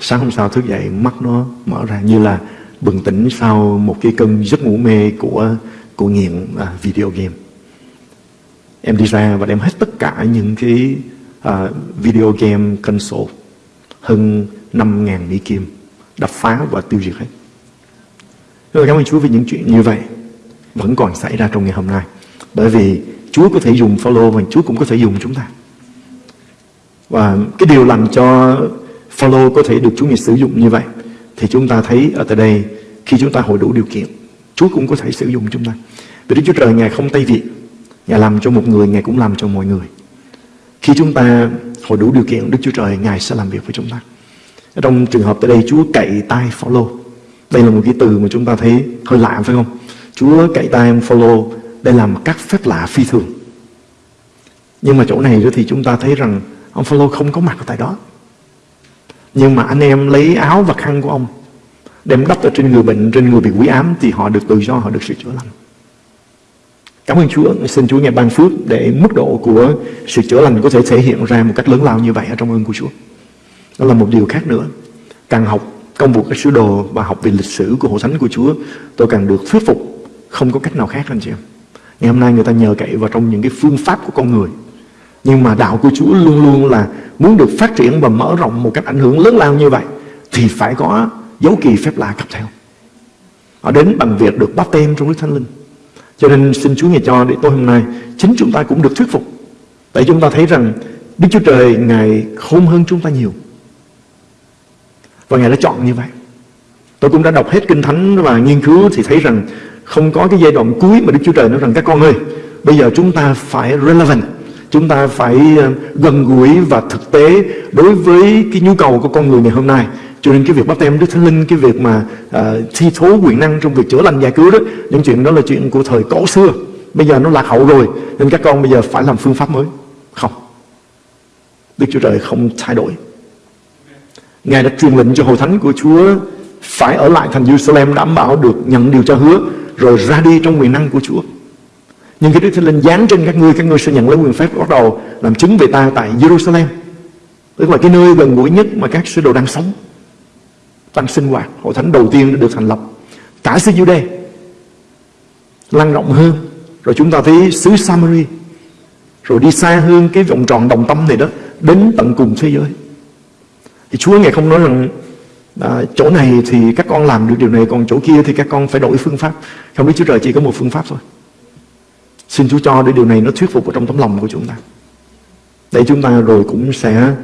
sáng hôm sau thức dậy mắt nó mở ra như là bừng tỉnh sau một cái cơn giấc ngủ mê của của nghiện à, video game. Em đi ra và đem hết tất cả những cái à, video game console hơn 5.000 mỹ kim đập phá và tiêu diệt hết. Rồi cảm ơn Chúa vì những chuyện như vậy vẫn còn xảy ra trong ngày hôm nay. Bởi vì Chúa có thể dùng follow và Chúa cũng có thể dùng chúng ta. Và cái điều làm cho follow có thể được Chúa Ngài sử dụng như vậy thì chúng ta thấy ở tại đây khi chúng ta hội đủ điều kiện Chúa cũng có thể sử dụng chúng ta vì Đức Chúa Trời Ngài không tay việc Ngài làm cho một người, Ngài cũng làm cho mọi người. Khi chúng ta hội đủ điều kiện, Đức Chúa Trời, Ngài sẽ làm việc với chúng ta. Trong trường hợp tại đây, Chúa cậy tay follow. Đây là một cái từ mà chúng ta thấy hơi lạ phải không? Chúa cậy tay ông follow để làm các phép lạ phi thường. Nhưng mà chỗ này thì chúng ta thấy rằng ông follow không có mặt ở tại đó. Nhưng mà anh em lấy áo và khăn của ông đem đắp ở trên người bệnh, trên người bị quỷ ám thì họ được tự do, họ được sự chữa lành. Cảm ơn Chúa, xin Chúa nghe ban phước để mức độ của sự chữa lành có thể thể hiện ra một cách lớn lao như vậy ở trong ơn của Chúa. Đó là một điều khác nữa. Càng học công vụ các sứ đồ và học về lịch sử của hội thánh của Chúa, tôi càng được thuyết phục không có cách nào khác anh chị em. Ngày hôm nay người ta nhờ cậy vào trong những cái phương pháp của con người. Nhưng mà đạo của Chúa luôn luôn là muốn được phát triển và mở rộng một cách ảnh hưởng lớn lao như vậy thì phải có dấu kỳ phép lạ cặp theo. Họ đến bằng việc được báp tem trong Đức Thánh Linh. Cho nên xin Chúa Ngài cho để tối hôm nay chính chúng ta cũng được thuyết phục. Tại chúng ta thấy rằng Đức Chúa Trời Ngài khôn hơn chúng ta nhiều. Và Ngài đã chọn như vậy. Tôi cũng đã đọc hết Kinh Thánh và nghiên cứu thì thấy rằng không có cái giai đoạn cuối mà Đức Chúa Trời nói rằng các con ơi, bây giờ chúng ta phải relevant, chúng ta phải ờ, gần gũi và thực tế đối với cái nhu cầu của con người ngày hôm nay. Cho nên cái việc bắt em Đức Thánh Linh, cái việc mà uh, thi thố quyền năng trong việc chữa lành giải cứu đó, những chuyện đó là chuyện của thời cổ xưa. Bây giờ nó lạc hậu rồi, nên các con bây giờ phải làm phương pháp mới. Không. Đức Chúa Trời không thay đổi. Ngài đã truyền lệnh cho hội thánh của Chúa phải ở lại thành Jerusalem đảm bảo được nhận điều cho hứa rồi ra đi trong quyền năng của Chúa. Nhưng khi Đức Thánh Linh dán trên các ngươi, các ngươi sẽ nhận lấy quyền phép bắt đầu làm chứng về ta tại Jerusalem. Tức là cái nơi gần gũi nhất mà các sứ đồ đang sống. Đang sinh hoạt. Hội thánh đầu tiên được thành lập. Cả xứ Jude lan rộng hơn. Rồi chúng ta thấy xứ Samari. Rồi đi xa hơn cái vòng tròn đồng tâm này đó. Đến tận cùng thế giới. Thì Chúa Ngài không nói rằng à, chỗ này thì các con làm được điều này còn chỗ kia thì các con phải đổi phương pháp không biết Chúa Trời chỉ có một phương pháp thôi xin Chúa cho để điều này nó thuyết phục vào trong tấm lòng của chúng ta. Để chúng ta rồi cũng sẽ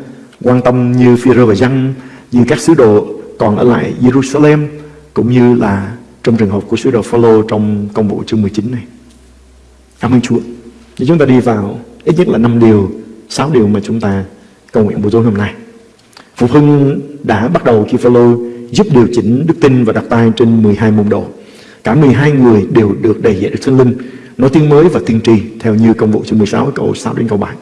quan tâm như phi và Giăng như các sứ đồ còn ở lại Jerusalem cũng như là trong trường hợp của sứ đồ Phaolô trong công vụ chương 19 này. Cảm ơn Chúa. Để chúng ta đi vào ít nhất là năm điều sáu điều mà chúng ta cầu nguyện buổi tối hôm nay. Phục hưng đã bắt đầu khi Phaolô giúp điều chỉnh đức tin và đặt tay trên 12 môn đồ. Cả 12 người đều được đầy dạy được Thánh Linh, nói tiếng mới và tiên tri theo như công vụ chương 16 câu 6 đến câu 7.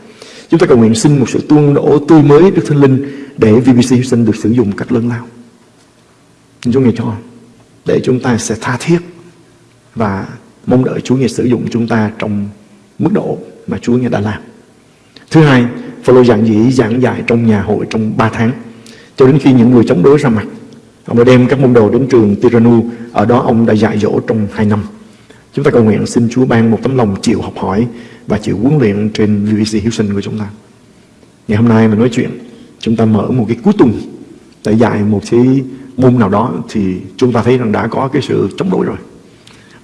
Chúng ta cầu nguyện xin một sự tuôn đổ tươi mới Đức Thánh Linh để VBC Houston được sử dụng một cách lớn lao. Xin Chúa nghe cho để chúng ta sẽ tha thiết và mong đợi Chúa nghe sử dụng chúng ta trong mức độ mà Chúa nghe đã làm. Thứ hai, Phaolô giảng dĩ giảng dạy trong nhà hội trong 3 tháng cho đến khi những người chống đối ra mặt. Ông đã đem các môn đồ đến trường Tiranu, ở đó ông đã dạy dỗ trong 2 năm. Chúng ta cầu nguyện xin Chúa ban một tấm lòng chịu học hỏi và chịu huấn luyện trên VBC Houston của chúng ta. Ngày hôm nay mình nói chuyện, chúng ta mở một cái cuối tuần để dạy một cái môn nào đó thì chúng ta thấy rằng đã có cái sự chống đối rồi.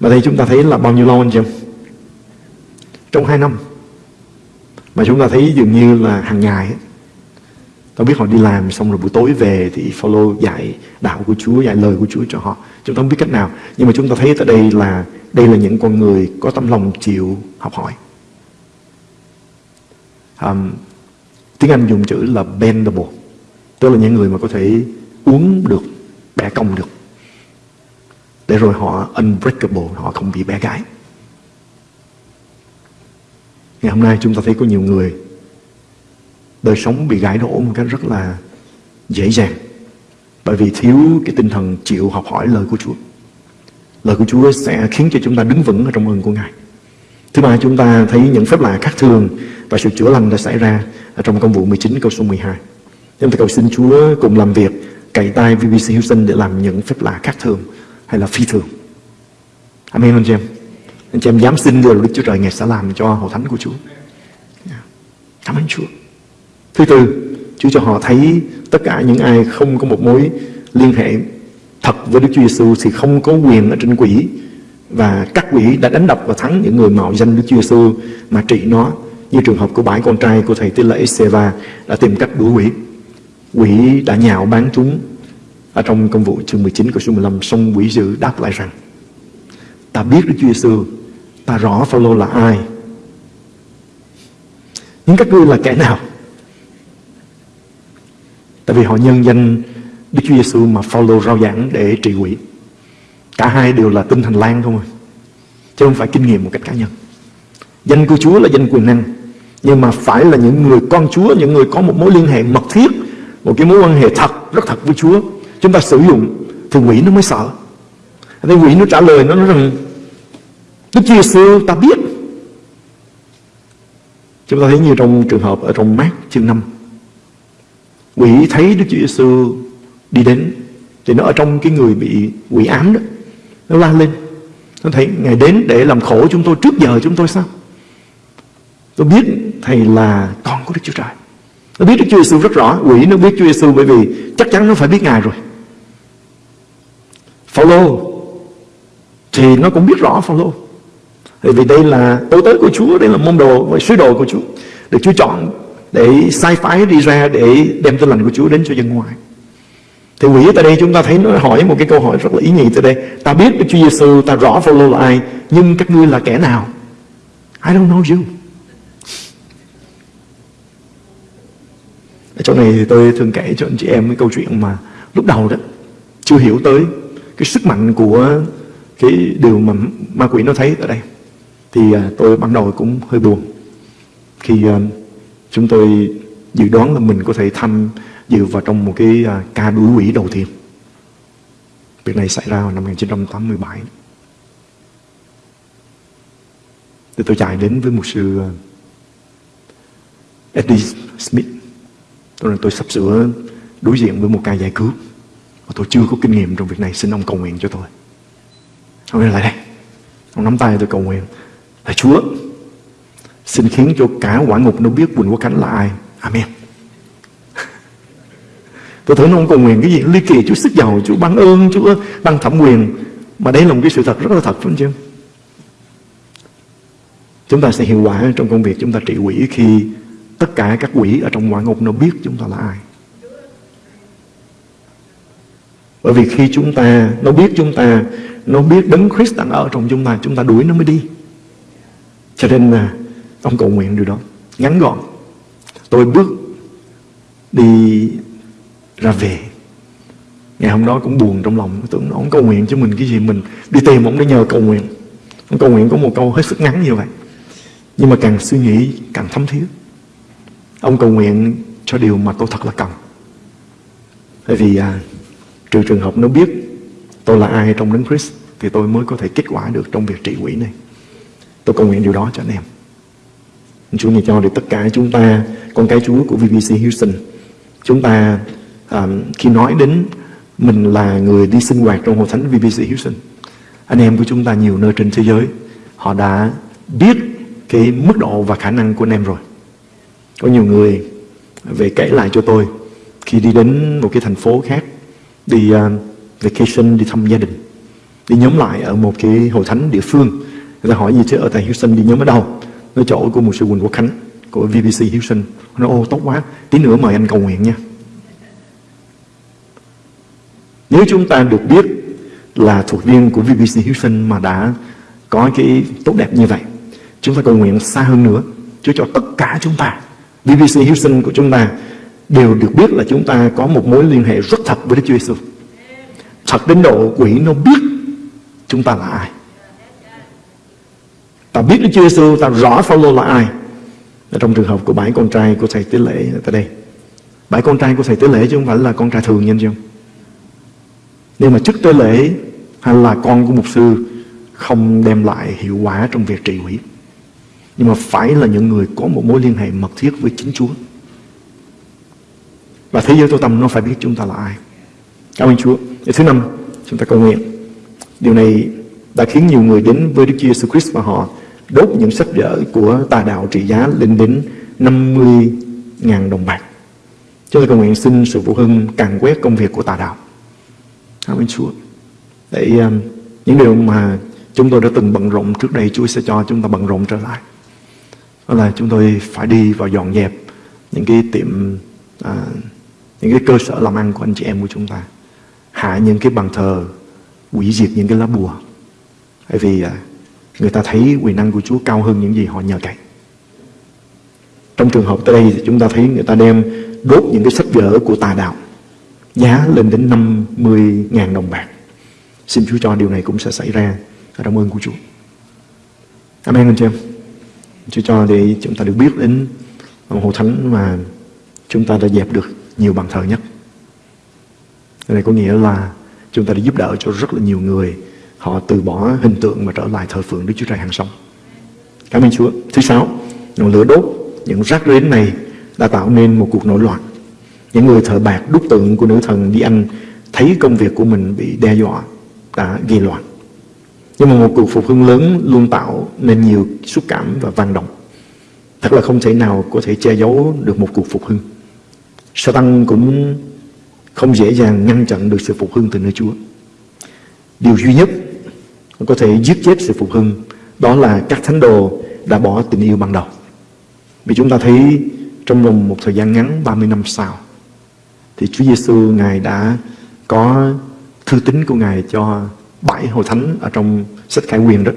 Và đây chúng ta thấy là bao nhiêu lâu anh chị em? Trong 2 năm mà chúng ta thấy dường như là hàng ngày Tôi biết họ đi làm xong rồi buổi tối về thì follow dạy đạo của Chúa, dạy lời của Chúa cho họ. Chúng ta không biết cách nào. Nhưng mà chúng ta thấy tại đây là đây là những con người có tâm lòng chịu học hỏi. Um, tiếng Anh dùng chữ là bendable. Tức là những người mà có thể uống được, bẻ cong được. Để rồi họ unbreakable, họ không bị bẻ gãy. Ngày hôm nay chúng ta thấy có nhiều người đời sống bị gãy đổ một cách rất là dễ dàng bởi vì thiếu cái tinh thần chịu học hỏi lời của Chúa. Lời của Chúa sẽ khiến cho chúng ta đứng vững ở trong ơn của Ngài. Thứ ba, chúng ta thấy những phép lạ khác thường và sự chữa lành đã xảy ra ở trong công vụ 19 câu số 12. Chúng ta cầu xin Chúa cùng làm việc, cậy tay VBC Houston để làm những phép lạ khác thường hay là phi thường. Amen, anh chị em. Anh chị em dám xin điều Đức Chúa Trời Ngài sẽ làm cho hội thánh của Chúa. Dạ. Cảm ơn Chúa. Thứ tư, Chúa cho họ thấy tất cả những ai không có một mối liên hệ thật với Đức Chúa Giêsu thì không có quyền ở trên quỷ. Và các quỷ đã đánh đập và thắng những người mạo danh Đức Chúa Giêsu mà trị nó như trường hợp của bảy con trai của thầy tế lễ Seva đã tìm cách đuổi quỷ. Quỷ đã nhạo bán chúng. Ở trong công vụ chương 19 câu số 15 xong quỷ dữ đáp lại rằng ta biết Đức Chúa Giêsu ta rõ Phaolô là ai. Nhưng các ngươi là kẻ nào? Tại vì họ nhân danh Đức Chúa Giêsu mà follow rao giảng để trị quỷ. Cả hai đều là tinh thần lan không à. Chứ không phải kinh nghiệm một cách cá nhân. Danh của Chúa là danh quyền năng. Nhưng mà phải là những người con Chúa, những người có một mối liên hệ mật thiết, một cái mối quan hệ thật, rất thật với Chúa. Chúng ta sử dụng thì quỷ nó mới sợ. Thì quỷ nó trả lời nó nói rằng Đức Chúa Giêsu ta biết. Chúng ta thấy như trong trường hợp ở trong mát chương 5. Quỷ thấy Đức Chúa Giêsu đi đến, thì nó ở trong cái người bị quỷ ám đó, nó la lên. Nó thấy, ngài đến để làm khổ chúng tôi trước giờ chúng tôi sao? Tôi biết thầy là con của Đức Chúa Trời. Nó biết Đức Chúa Giêsu rất rõ, quỷ nó biết Chúa Giêsu bởi vì chắc chắn nó phải biết ngài rồi. Phaolô thì nó cũng biết rõ Phaolô. Bởi vì đây là tối tới của Chúa, đây là môn đồ và sứ đồ của Chúa. Được Chúa chọn để sai phái đi ra để đem tin lành của Chúa đến cho dân ngoài. Thì quỷ tại đây chúng ta thấy nó hỏi một cái câu hỏi rất là ý nghĩa tại đây. Ta biết Đức Chúa Giêsu ta rõ Phaolô là ai, nhưng các ngươi là kẻ nào? I don't know you. Ở chỗ này thì tôi thường kể cho anh chị em cái câu chuyện mà lúc đầu đó, chưa hiểu tới cái sức mạnh của cái điều mà ma quỷ nó thấy ở đây. Thì à, tôi ban đầu cũng hơi buồn khi à, chúng tôi dự đoán là mình có thể tham dự vào trong một cái à, ca đuổi quỷ đầu tiên. Việc này xảy ra vào năm 1987 thì tôi chạy đến với một sư à, Eddie Smith. Tôi nói, tôi sắp sửa đối diện với một ca giải cứu và tôi chưa có kinh nghiệm trong việc này, xin ông cầu nguyện cho tôi. Ông nói, lại đây. Ông nắm tay tôi cầu nguyện là, Chúa xin khiến cho cả quả ngục nó biết Quỳnh Quốc Khánh là ai. Amen. Tôi thấy nó không cầu nguyện cái gì. Ly kỳ, Chúa sức giàu, Chúa ban ơn, Chúa ban thẩm quyền. Mà đây là một cái sự thật rất là thật, phải không chứ? Chúng ta sẽ hiệu quả trong công việc, chúng ta trị quỷ khi tất cả các quỷ ở trong quả ngục nó biết chúng ta là ai. Bởi vì khi chúng ta, nó biết chúng ta, nó biết đấng Christ đang ở trong chúng ta chúng ta đuổi nó mới đi. Cho nên là ông cầu nguyện điều đó. Ngắn gọn. Tôi bước đi ra về. Ngày hôm đó cũng buồn trong lòng. Tưởng ông cầu nguyện cho mình cái gì mình đi tìm ông để nhờ cầu nguyện. Ông cầu nguyện có một câu hết sức ngắn như vậy. Nhưng mà càng suy nghĩ càng thấm thiết ông cầu nguyện cho điều mà tôi thật là cần. Bởi vì à, trừ trường hợp nó biết tôi là ai trong đấng Christ thì tôi mới có thể kết quả được trong việc trị quỷ này. Tôi cầu nguyện điều đó cho anh em. Chúa này cho được tất cả chúng ta con cái Chúa của VBC Houston. Chúng ta um, khi nói đến mình là người đi sinh hoạt trong hội thánh VBC Houston anh em của chúng ta nhiều nơi trên thế giới họ đã biết cái mức độ và khả năng của anh em rồi. Có nhiều người về kể lại cho tôi khi đi đến một cái thành phố khác đi uh, vacation đi thăm gia đình đi nhóm lại ở một cái hội thánh địa phương người ta hỏi gì chứ ở tại Houston đi nhóm ở đâu? Ở chỗ của một sư Quỳnh Quốc Khánh, của VBC Houston nó ô, tốt quá tí nữa mời anh cầu nguyện nha nếu chúng ta được biết là thuộc viên của VBC Houston mà đã có cái tốt đẹp như vậy, chúng ta cầu nguyện xa hơn nữa Chúa cho tất cả chúng ta VBC Houston của chúng ta, đều được biết là chúng ta có một mối liên hệ rất thật với Đức Chúa Giêsu. Thật đến độ quỷ nó biết chúng ta là ai. Ta biết Đức Chúa Giêsu, ta rõ Phaolô là ai. Trong trường hợp của bảy con trai của thầy Tế Lễ tại đây. Bảy con trai của thầy Tế Lễ chứ không phải là con trai thường nhân chứ Nhưng mà chức Tế Lễ hay là con của mục sư không đem lại hiệu quả trong việc trị quỷ. Nhưng mà phải là những người có một mối liên hệ mật thiết với chính Chúa. Và thế giới tối tâm nó phải biết chúng ta là ai. Cảm ơn Chúa. Điều thứ năm, chúng ta cầu nguyện. Điều này đã khiến nhiều người đến với Đức Chúa Jesus Christ và họ đốt những sách vở của tà đạo trị giá lên đến 50.000 đồng bạc. Cho nên cầu nguyện xin sự phụ hưng càng quét công việc của tà đạo. Amen Chúa. Để um, những điều mà chúng tôi đã từng bận rộn trước đây Chúa sẽ cho chúng ta bận rộn trở lại. Đó là chúng tôi phải đi vào dọn dẹp những cái tiệm à, những cái cơ sở làm ăn của anh chị em của chúng ta hạ những cái bàn thờ hủy diệt những cái lá bùa bởi vì à, người ta thấy quyền năng của Chúa cao hơn những gì họ nhờ cậy trong trường hợp tới đây thì chúng ta thấy người ta đem đốt những cái sách vở của tà đạo, giá lên đến 50.000 đồng bạc. Xin Chúa cho điều này cũng sẽ xảy ra cảm ơn của Chúa. Amen, anh chị em. Chúa cho để chúng ta được biết đến hồ thánh mà chúng ta đã dẹp được nhiều bàn thờ nhất. Điều này có nghĩa là chúng ta đã giúp đỡ cho rất là nhiều người họ từ bỏ hình tượng và trở lại thờ phượng Đức Chúa Trời hàng sống. Cảm ơn Chúa. Thứ sáu, ngọn lửa đốt những rác rến này đã tạo nên một cuộc nổi loạn. Những người thợ bạc đúc tượng của nữ thần Đi Anh thấy công việc của mình bị đe dọa đã gây loạn. Nhưng mà một cuộc phục hưng lớn luôn tạo nên nhiều xúc cảm và vang động. Thật là không thể nào có thể che giấu được một cuộc phục hưng. Satan cũng không dễ dàng ngăn chặn được sự phục hưng từ nơi Chúa. Điều duy nhất có thể giết chết sự phục hưng. Đó là các thánh đồ đã bỏ tình yêu ban đầu. Vì chúng ta thấy trong vòng một thời gian ngắn 30 năm sau, thì Chúa Giêsu Ngài đã có thư tín của Ngài cho bảy hội thánh ở trong sách Khải Quyền đó.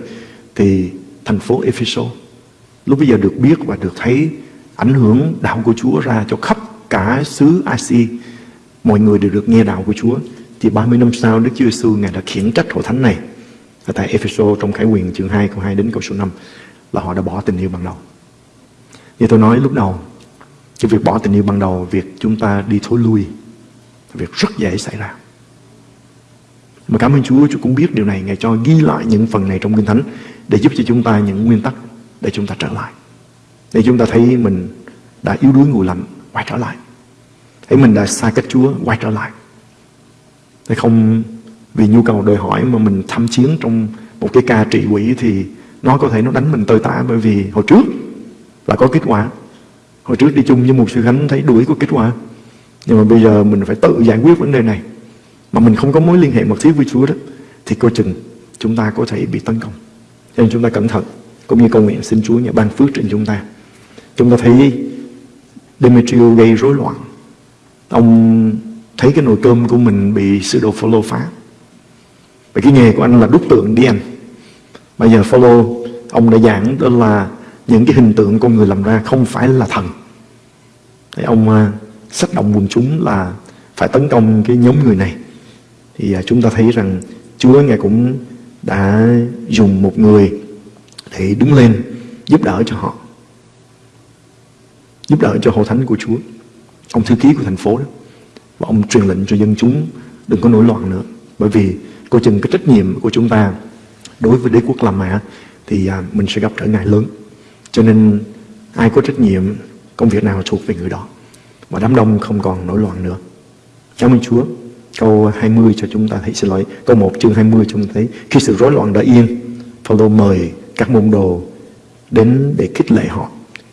Thì thành phố Ephesus lúc bây giờ được biết và được thấy ảnh hưởng đạo của Chúa ra cho khắp cả xứ Asia mọi người đều được nghe đạo của Chúa. Thì 30 năm sau, Đức Chúa Giêsu Ngài đã khiển trách hội thánh này ở tại Epheso trong Khải Quyền chương 2 câu 2 đến câu số 5 là họ đã bỏ tình yêu ban đầu. Như tôi nói lúc đầu, cái việc bỏ tình yêu ban đầu, việc chúng ta đi thối lui, việc rất dễ xảy ra. Mà cảm ơn Chúa, Chúa cũng biết điều này, Ngài cho ghi lại những phần này trong Kinh Thánh để giúp cho chúng ta những nguyên tắc để chúng ta trở lại. Để chúng ta thấy mình đã yếu đuối ngủ lạnh, quay trở lại. Thấy mình đã xa cách Chúa, quay trở lại. Để không vì nhu cầu đòi hỏi mà mình tham chiến trong một cái ca trị quỷ thì nó có thể nó đánh mình tơi tả bởi vì hồi trước là có kết quả. Hồi trước đi chung với một sư khánh thấy đuổi có kết quả. Nhưng mà bây giờ mình phải tự giải quyết vấn đề này. Mà mình không có mối liên hệ mật thiết với Chúa đó, thì coi chừng chúng ta có thể bị tấn công. Nên chúng ta cẩn thận, cũng như cầu nguyện xin Chúa nhà ban phước trên chúng ta. Chúng ta thấy Demetrio gây rối loạn. Ông thấy cái nồi cơm của mình bị sư đồ follow phá và cái nghề của anh là đúc tượng đi anh Bây giờ follow ông đã giảng đó là những cái hình tượng con người làm ra không phải là thần. Thì ông xách sách động quần chúng là phải tấn công cái nhóm người này. Thì à, chúng ta thấy rằng Chúa Ngài cũng đã dùng một người để đứng lên giúp đỡ cho họ. Giúp đỡ cho hội thánh của Chúa. Ông thư ký của thành phố đó. Và ông truyền lệnh cho dân chúng đừng có nổi loạn nữa. Bởi vì coi chừng cái trách nhiệm của chúng ta đối với đế quốc La Mã thì à, mình sẽ gặp trở ngại lớn. Cho nên ai có trách nhiệm công việc nào thuộc về người đó. Và đám đông không còn nổi loạn nữa. Cảm ơn Chúa. Câu 20 cho chúng ta thấy, xin lỗi, câu 1 chương 20 chúng ta thấy, khi sự rối loạn đã yên, Phaolô mời các môn đồ đến để khích lệ họ,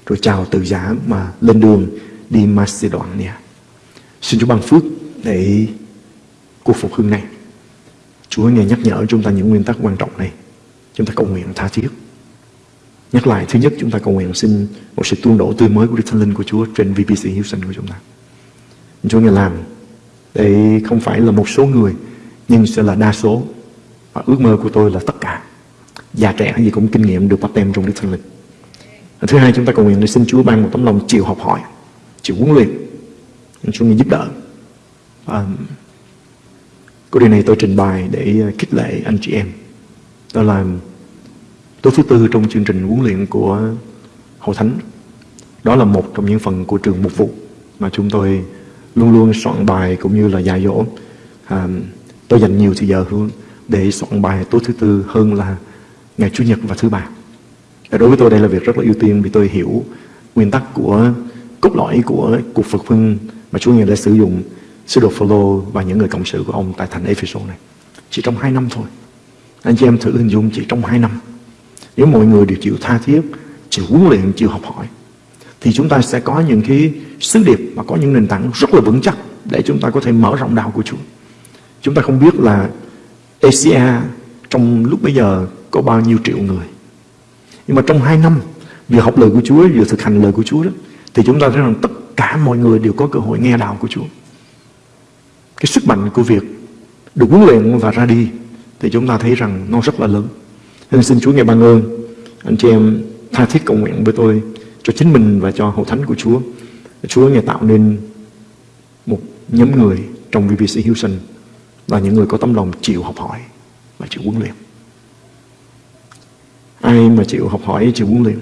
rồi chào từ giả mà lên đường đi Macedonia. Xin Chúa ban phước để cuộc phục hưng này Chúa nghe nhắc nhở chúng ta những nguyên tắc quan trọng này. Chúng ta cầu nguyện tha thiết. Nhắc lại, thứ nhất chúng ta cầu nguyện xin một sự tuôn đổ tươi mới của Đức Thánh Linh của Chúa trên VBC Houston của chúng ta. Chúa nghe làm để không phải là một số người nhưng sẽ là đa số. Và ước mơ của tôi là tất cả. Già trẻ gì cũng kinh nghiệm được bắt tem trong Đức Thánh Linh. Và thứ hai chúng ta cầu nguyện để xin Chúa ban một tấm lòng chịu học hỏi, chịu huấn luyện. Chúa nghe giúp đỡ. Um, Câu điều này tôi trình bày để ờ, khích lệ anh chị em. Đó là tối thứ tư trong chương trình huấn luyện của hậu Thánh. Đó là một trong những phần của trường mục vụ mà chúng tôi luôn luôn soạn bài cũng như là dạy dỗ. À, tôi dành nhiều thời giờ hơn để soạn bài tối thứ tư hơn là ngày Chủ nhật và thứ ba. Đối với tôi đây là việc rất là ưu tiên vì tôi hiểu nguyên tắc của cốt lõi của cuộc Phật phương mà Chúa Ngài đã sử dụng Sứ đồ Phaolô và những người cộng sự của ông tại thành Ephesus này. Chỉ trong hai năm thôi. Anh chị em thử hình dung chỉ trong hai năm. Nếu mọi người đều chịu tha thiết, chịu huấn luyện, chịu học hỏi, thì chúng ta sẽ có những cái sứ điệp và có những nền tảng rất là vững chắc để chúng ta có thể mở rộng đạo của Chúa. Chúng ta không biết là Asia trong lúc bây giờ có bao nhiêu triệu người. Nhưng mà trong hai năm vừa học lời của Chúa vừa thực hành lời của Chúa đó thì chúng ta thấy rằng tất cả mọi người đều có cơ hội nghe đạo của Chúa cái sức mạnh của việc được huấn luyện và ra đi thì chúng ta thấy rằng nó rất là lớn. Nên xin Chúa ngài ban ơn anh chị em tha thiết cầu nguyện với tôi cho chính mình và cho hội thánh của Chúa. Chúa Ngài tạo nên một nhóm người trong VBC Houston là những người có tấm lòng chịu học hỏi và chịu huấn luyện. Ai mà chịu học hỏi, chịu huấn luyện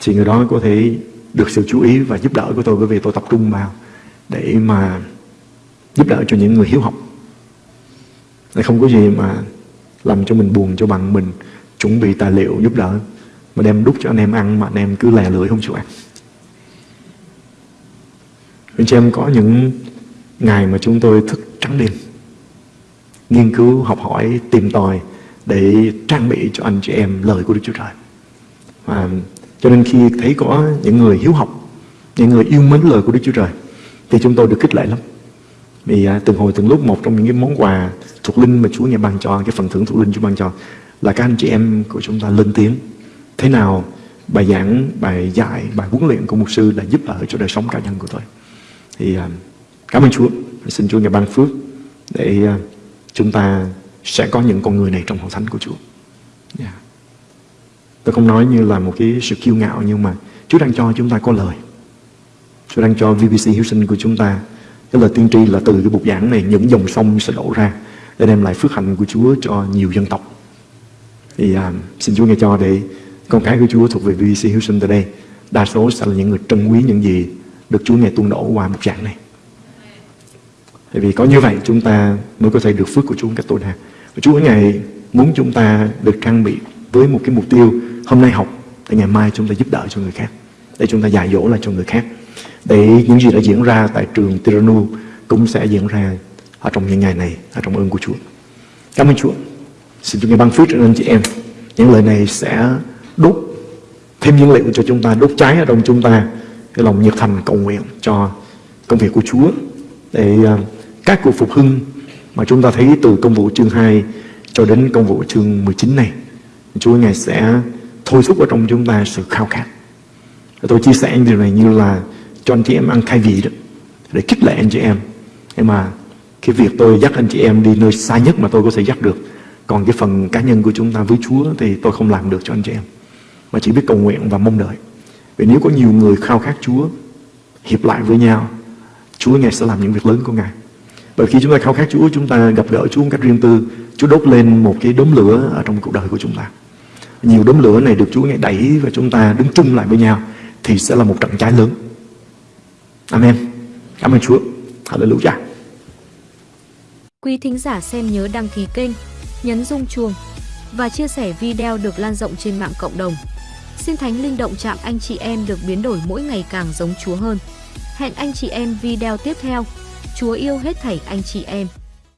thì người đó có thể được sự chú ý và giúp đỡ của tôi bởi vì tôi tập trung vào để mà giúp đỡ cho những người hiếu học. Để không có gì mà làm cho mình buồn cho bằng mình chuẩn bị tài liệu giúp đỡ mà đem đút cho anh em ăn mà anh em cứ lè lưỡi không chịu ăn. Anh chị em có những ngày mà chúng tôi thức trắng đêm nghiên cứu, học hỏi, tìm tòi để trang bị cho anh chị em lời của Đức Chúa Trời. Và cho nên khi thấy có những người hiếu học, những người yêu mến lời của Đức Chúa Trời thì chúng tôi được khích lệ lắm. Vì à, từng hồi từng lúc một trong những cái món quà thuộc linh mà Chúa nghe ban cho, cái phần thưởng thuộc linh Chúa ban cho là các anh chị em của chúng ta lên tiếng. Thế nào bài giảng, bài dạy, bài huấn luyện của mục sư đã giúp đỡ cho đời sống cá nhân của tôi. Thì à, cảm ơn Chúa. Xin Chúa nghe ban phước để à, chúng ta sẽ có những con người này trong hội thánh của Chúa. Yeah. Tôi không nói như là một cái sự kiêu ngạo nhưng mà Chúa đang cho chúng ta có lời. Chúa đang cho VBC Houston của chúng ta cái lời tiên tri là từ cái bục giảng này những dòng sông sẽ đổ ra để đem lại phước hạnh của Chúa cho nhiều dân tộc. Thì à, xin Chúa nghe cho để con cái của Chúa thuộc về VBC Houston từ đây đa số sẽ là những người trân quý những gì được Chúa nghe tuôn đổ qua bục giảng này. Bởi vì có như vậy chúng ta mới có thể được phước của Chúa một cách tối đa. Và Chúa Ngài muốn chúng ta được trang bị với một cái mục tiêu hôm nay học để ngày mai chúng ta giúp đỡ cho người khác. Để chúng ta dạy dỗ lại cho người khác. Để những gì đã diễn ra tại trường Tiranu cũng sẽ diễn ra ở trong những ngày này, ở trong ơn của Chúa. Cảm ơn Chúa. Xin Chúa Ngài ban phước cho anh chị em. Những lời này sẽ đốt thêm nhiên liệu cho chúng ta, đốt cháy ở trong chúng ta cái lòng nhiệt thành cầu nguyện cho công việc của Chúa để à, các cuộc phục hưng mà chúng ta thấy từ công vụ chương 2 cho đến công vụ chương 19 này Chúa Ngài sẽ thôi thúc ở trong chúng ta sự khao khát tôi chia sẻ điều này như là cho anh chị em ăn khai vị đó để khích lệ anh chị em nhưng mà cái việc tôi dắt anh chị em đi nơi xa nhất mà tôi có thể dắt được còn cái phần cá nhân của chúng ta với Chúa thì tôi không làm được cho anh chị em mà chỉ biết cầu nguyện và mong đợi vì nếu có nhiều người khao khát Chúa hiệp lại với nhau Chúa Ngài sẽ làm những việc lớn của Ngài bởi khi chúng ta khao khát Chúa, chúng ta gặp gỡ Chúa một cách riêng tư, Chúa đốt lên một cái đốm lửa ở trong cuộc đời của chúng ta. Nhiều đốm lửa này được Chúa nghe đẩy và chúng ta đứng chung lại với nhau thì sẽ là một trận cháy lớn. Amen. Cảm ơn Chúa. Hallelujah. Quý thính giả xem nhớ đăng ký kênh, nhấn rung chuông và chia sẻ video được lan rộng trên mạng cộng đồng. Xin Thánh Linh động chạm anh chị em được biến đổi mỗi ngày càng giống Chúa hơn. Hẹn anh chị em video tiếp theo. Chúa yêu hết thảy anh chị em.